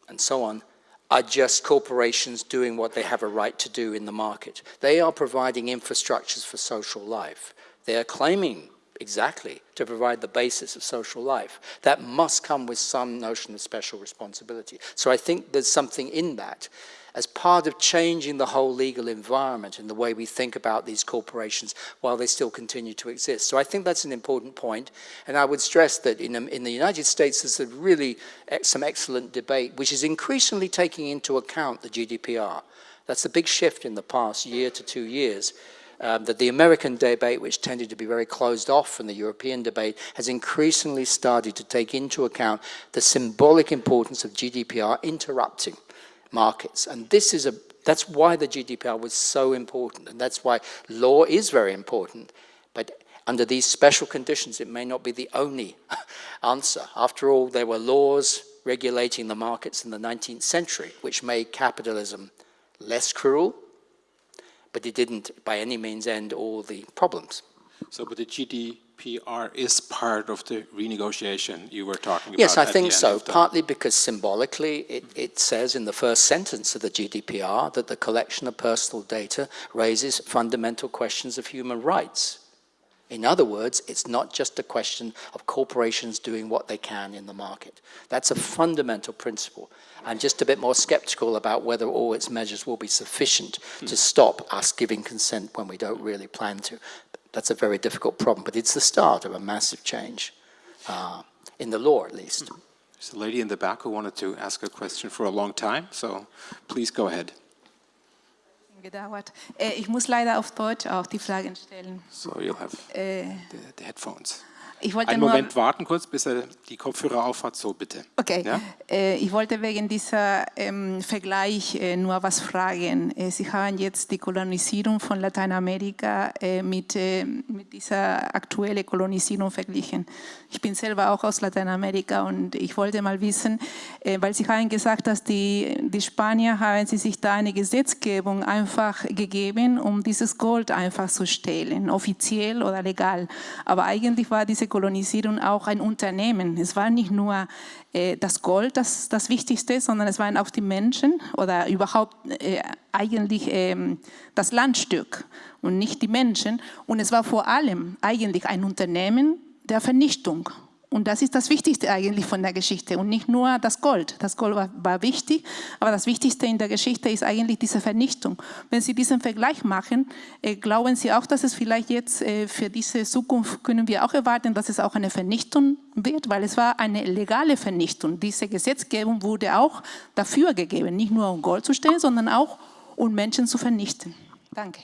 and so on are just corporations doing what they have a right to do in the market. They are providing infrastructures for social life. They are claiming exactly to provide the basis of social life. That must come with some notion of special responsibility. So I think there's something in that as part of changing the whole legal environment and the way we think about these corporations while they still continue to exist. So I think that's an important point, and I would stress that in, um, in the United States there's a really some excellent debate which is increasingly taking into account the GDPR. That's a big shift in the past year to two years. Um, that the American debate, which tended to be very closed off from the European debate, has increasingly started to take into account the symbolic importance of GDPR interrupting markets. And this is a, that's why the GDPR was so important. And that's why law is very important. But under these special conditions, it may not be the only answer. After all, there were laws regulating the markets in the 19th century, which made capitalism less cruel, but it didn't by any means end all the problems. So, but the GDPR is part of the renegotiation you were talking about. Yes, I think so, partly because symbolically it, it says in the first sentence of the GDPR that the collection of personal data raises fundamental questions of human rights. In other words, it's not just a question of corporations doing what they can in the market. That's a fundamental principle. I'm just a bit more skeptical about whether all its measures will be sufficient to stop us giving consent when we don't really plan to that's a very difficult problem, but it's the start of a massive change, uh, in the law at least. There's a lady in the back who wanted to ask a question for a long time, so please go ahead. Gedauert. Äh, ich muss leider auf Deutsch auch die Fragen stellen. So you'll have äh, the, the headphones. Ich wollte Einen nur, Moment warten kurz, bis er die Kopfhörer aufhat. So, bitte. Okay, Ja? äh, ich wollte wegen dieser ähm, Vergleich äh, nur was fragen. Äh, Sie haben jetzt die Kolonisierung von Lateinamerika äh, mit, mit dieser aktuellen Kolonisierung verglichen. Ich bin selber auch aus Lateinamerika und ich wollte mal wissen, weil Sie haben gesagt, dass die, die Spanier haben sie sich da eine Gesetzgebung einfach gegeben, um dieses Gold einfach zu stehlen, offiziell oder legal. Aber eigentlich war diese Kolonisierung auch ein Unternehmen. Es war nicht nur äh, das Gold das, das Wichtigste, sondern es waren auch die Menschen oder überhaupt äh, eigentlich ähm, das Landstück und nicht die Menschen. Und es war vor allem eigentlich ein Unternehmen der Vernichtung. Und das ist das Wichtigste eigentlich von der Geschichte und nicht nur das Gold. Das Gold war, war, wichtig, aber das Wichtigste in der Geschichte ist eigentlich diese Vernichtung. Wenn Sie diesen Vergleich machen, äh, glauben Sie auch, dass es vielleicht jetzt äh, für diese Zukunft können wir auch erwarten, dass es auch eine Vernichtung wird, weil es war eine legale Vernichtung. Diese Gesetzgebung wurde auch dafür gegeben, nicht nur um Gold zu stellen, sondern auch um Menschen zu vernichten. Danke.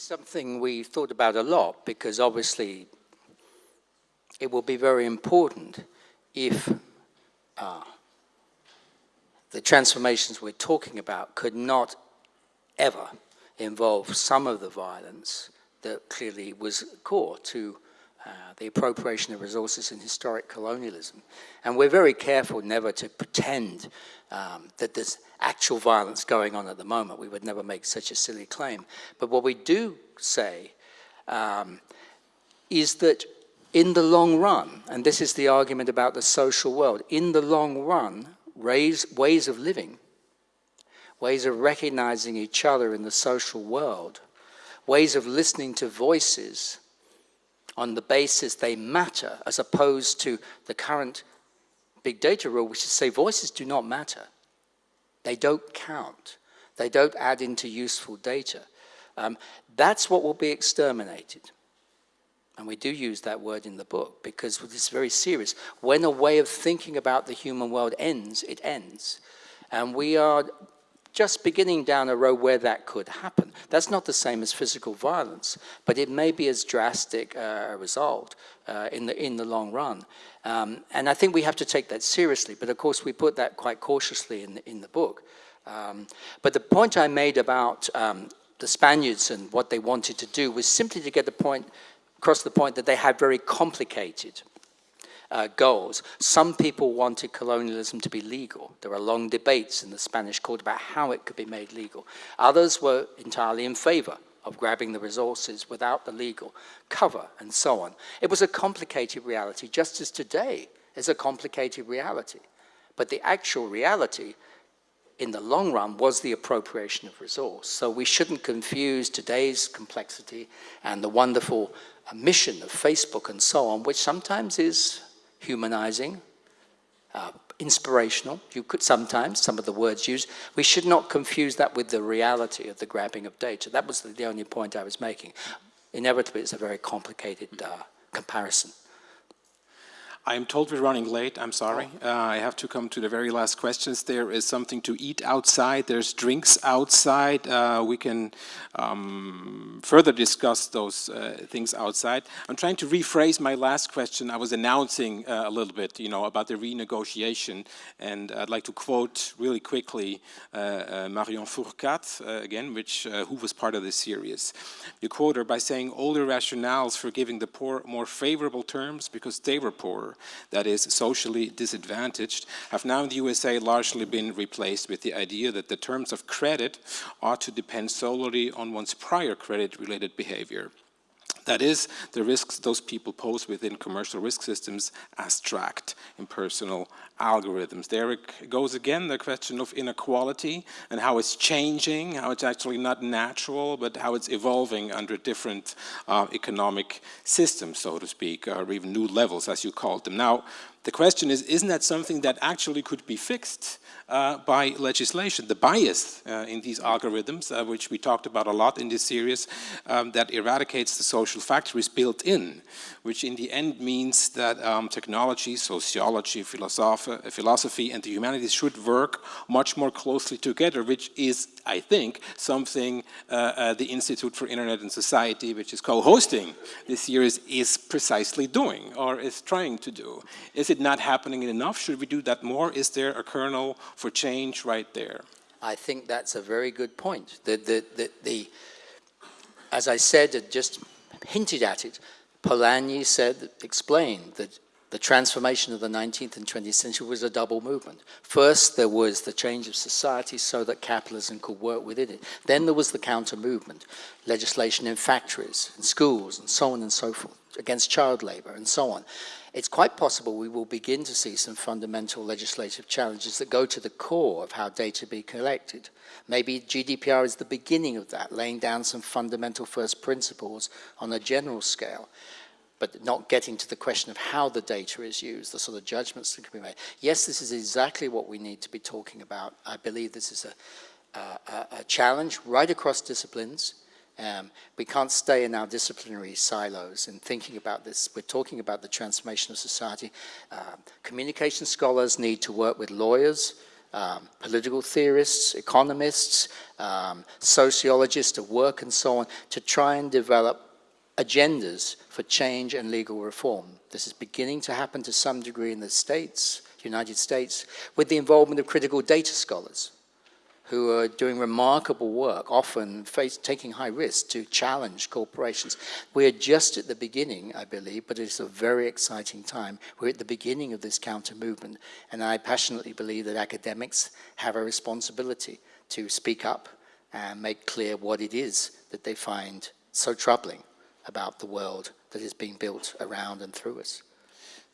Is something we thought about a lot because obviously it will be very important if uh, the transformations we're talking about could not ever involve some of the violence that clearly was core to uh, the appropriation of resources in historic colonialism. And we're very careful never to pretend um, that there's actual violence going on at the moment. We would never make such a silly claim. But what we do say um, is that in the long run, and this is the argument about the social world, in the long run, raise, ways of living, ways of recognizing each other in the social world, ways of listening to voices on the basis they matter, as opposed to the current big data rule, which is say voices do not matter. They don't count. They don't add into useful data. Um, that's what will be exterminated. And we do use that word in the book because it's very serious. When a way of thinking about the human world ends, it ends. And we are just beginning down a road where that could happen. That's not the same as physical violence, but it may be as drastic uh, a result uh, in, the, in the long run. Um, and I think we have to take that seriously, but of course we put that quite cautiously in the, in the book. Um, but the point I made about um, the Spaniards and what they wanted to do was simply to get the point, across the point that they had very complicated uh, goals. Some people wanted colonialism to be legal. There were long debates in the Spanish court about how it could be made legal. Others were entirely in favor of grabbing the resources without the legal cover and so on. It was a complicated reality, just as today is a complicated reality. But the actual reality in the long run was the appropriation of resource. So we shouldn't confuse today's complexity and the wonderful uh, mission of Facebook and so on, which sometimes is humanizing, uh, inspirational, you could sometimes, some of the words used. We should not confuse that with the reality of the grabbing of data. That was the, only point I was making. Inevitably, it's a very complicated uh, comparison. I am told we're running late. I'm sorry. Uh, I have to come to the very last questions. There is something to eat outside. There's drinks outside. Uh, we can um, further discuss those uh, things outside. I'm trying to rephrase my last question. I was announcing uh, a little bit, you know, about the renegotiation, and I'd like to quote really quickly uh, uh, Marion Fourcade again, which who was part of this series. You quote her by saying, "All the rationales for giving the poor more favorable terms because they were poor." That is socially disadvantaged, have now in the USA largely been replaced with the idea that the terms of credit ought to depend solely on one's prior credit-related behavior. That is, the risks those people pose within commercial risk systems as tracked in personal algorithms. There it goes again the question of inequality and how it's changing, how it's actually not natural, but how it's evolving under different uh, economic systems, so to speak, or even new levels, as you called them. Now, the question is, isn't that something that actually could be fixed uh, by legislation? The bias uh, in these algorithms, uh, which we talked about a lot in this series, um, that eradicates the social factor is built in, which in the end means that um, technology, sociology, philosophy, philosophy, and the humanities should work much more closely together, which is, I think, something uh, uh, the Institute for Internet and Society, which is co-hosting this series, is precisely doing, or is trying to do. Is it not happening enough? Should we do that more? Is there a kernel for change right there? I think that's a very good point. The, the, the, the, as I said, it just hinted at it, Polanyi said, explained that the transformation of the 19th and 20th century was a double movement. First, there was the change of society so that capitalism could work within it. Then there was the counter movement, legislation in factories, in schools, and so on and so forth, against child labor, and so on it's quite possible we will begin to see some fundamental legislative challenges that go to the core of how data be collected. Maybe GDPR is the beginning of that, laying down some fundamental first principles on a general scale, but not getting to the question of how the data is used, the sort of judgments that can be made. Yes, this is exactly what we need to be talking about. I believe this is a, a, a challenge right across disciplines, um, we can't stay in our disciplinary silos and thinking about this. We're talking about the transformation of society. Um, communication scholars need to work with lawyers, um, political theorists, economists, um, sociologists to work and so on to try and develop agendas for change and legal reform. This is beginning to happen to some degree in the States, United States, with the involvement of critical data scholars who are doing remarkable work, often face, taking high risks to challenge corporations. We're just at the beginning, I believe, but it's a very exciting time. We're at the beginning of this counter movement, and I passionately believe that academics have a responsibility to speak up and make clear what it is that they find so troubling about the world that is being built around and through us.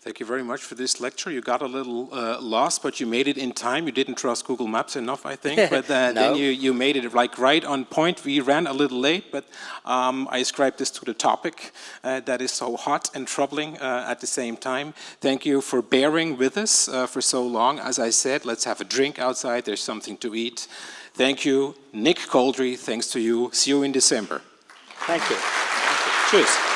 Thank you very much for this lecture. You got a little uh, lost, but you made it in time. You didn't trust Google Maps enough, I think. But uh, no. then you, you made it like right on point. We ran a little late, but um, I ascribe this to the topic uh, that is so hot and troubling uh, at the same time. Thank you for bearing with us uh, for so long. As I said, let's have a drink outside. There's something to eat. Thank you, Nick Couldry. Thanks to you. See you in December. Thank you. Thank you. Cheers.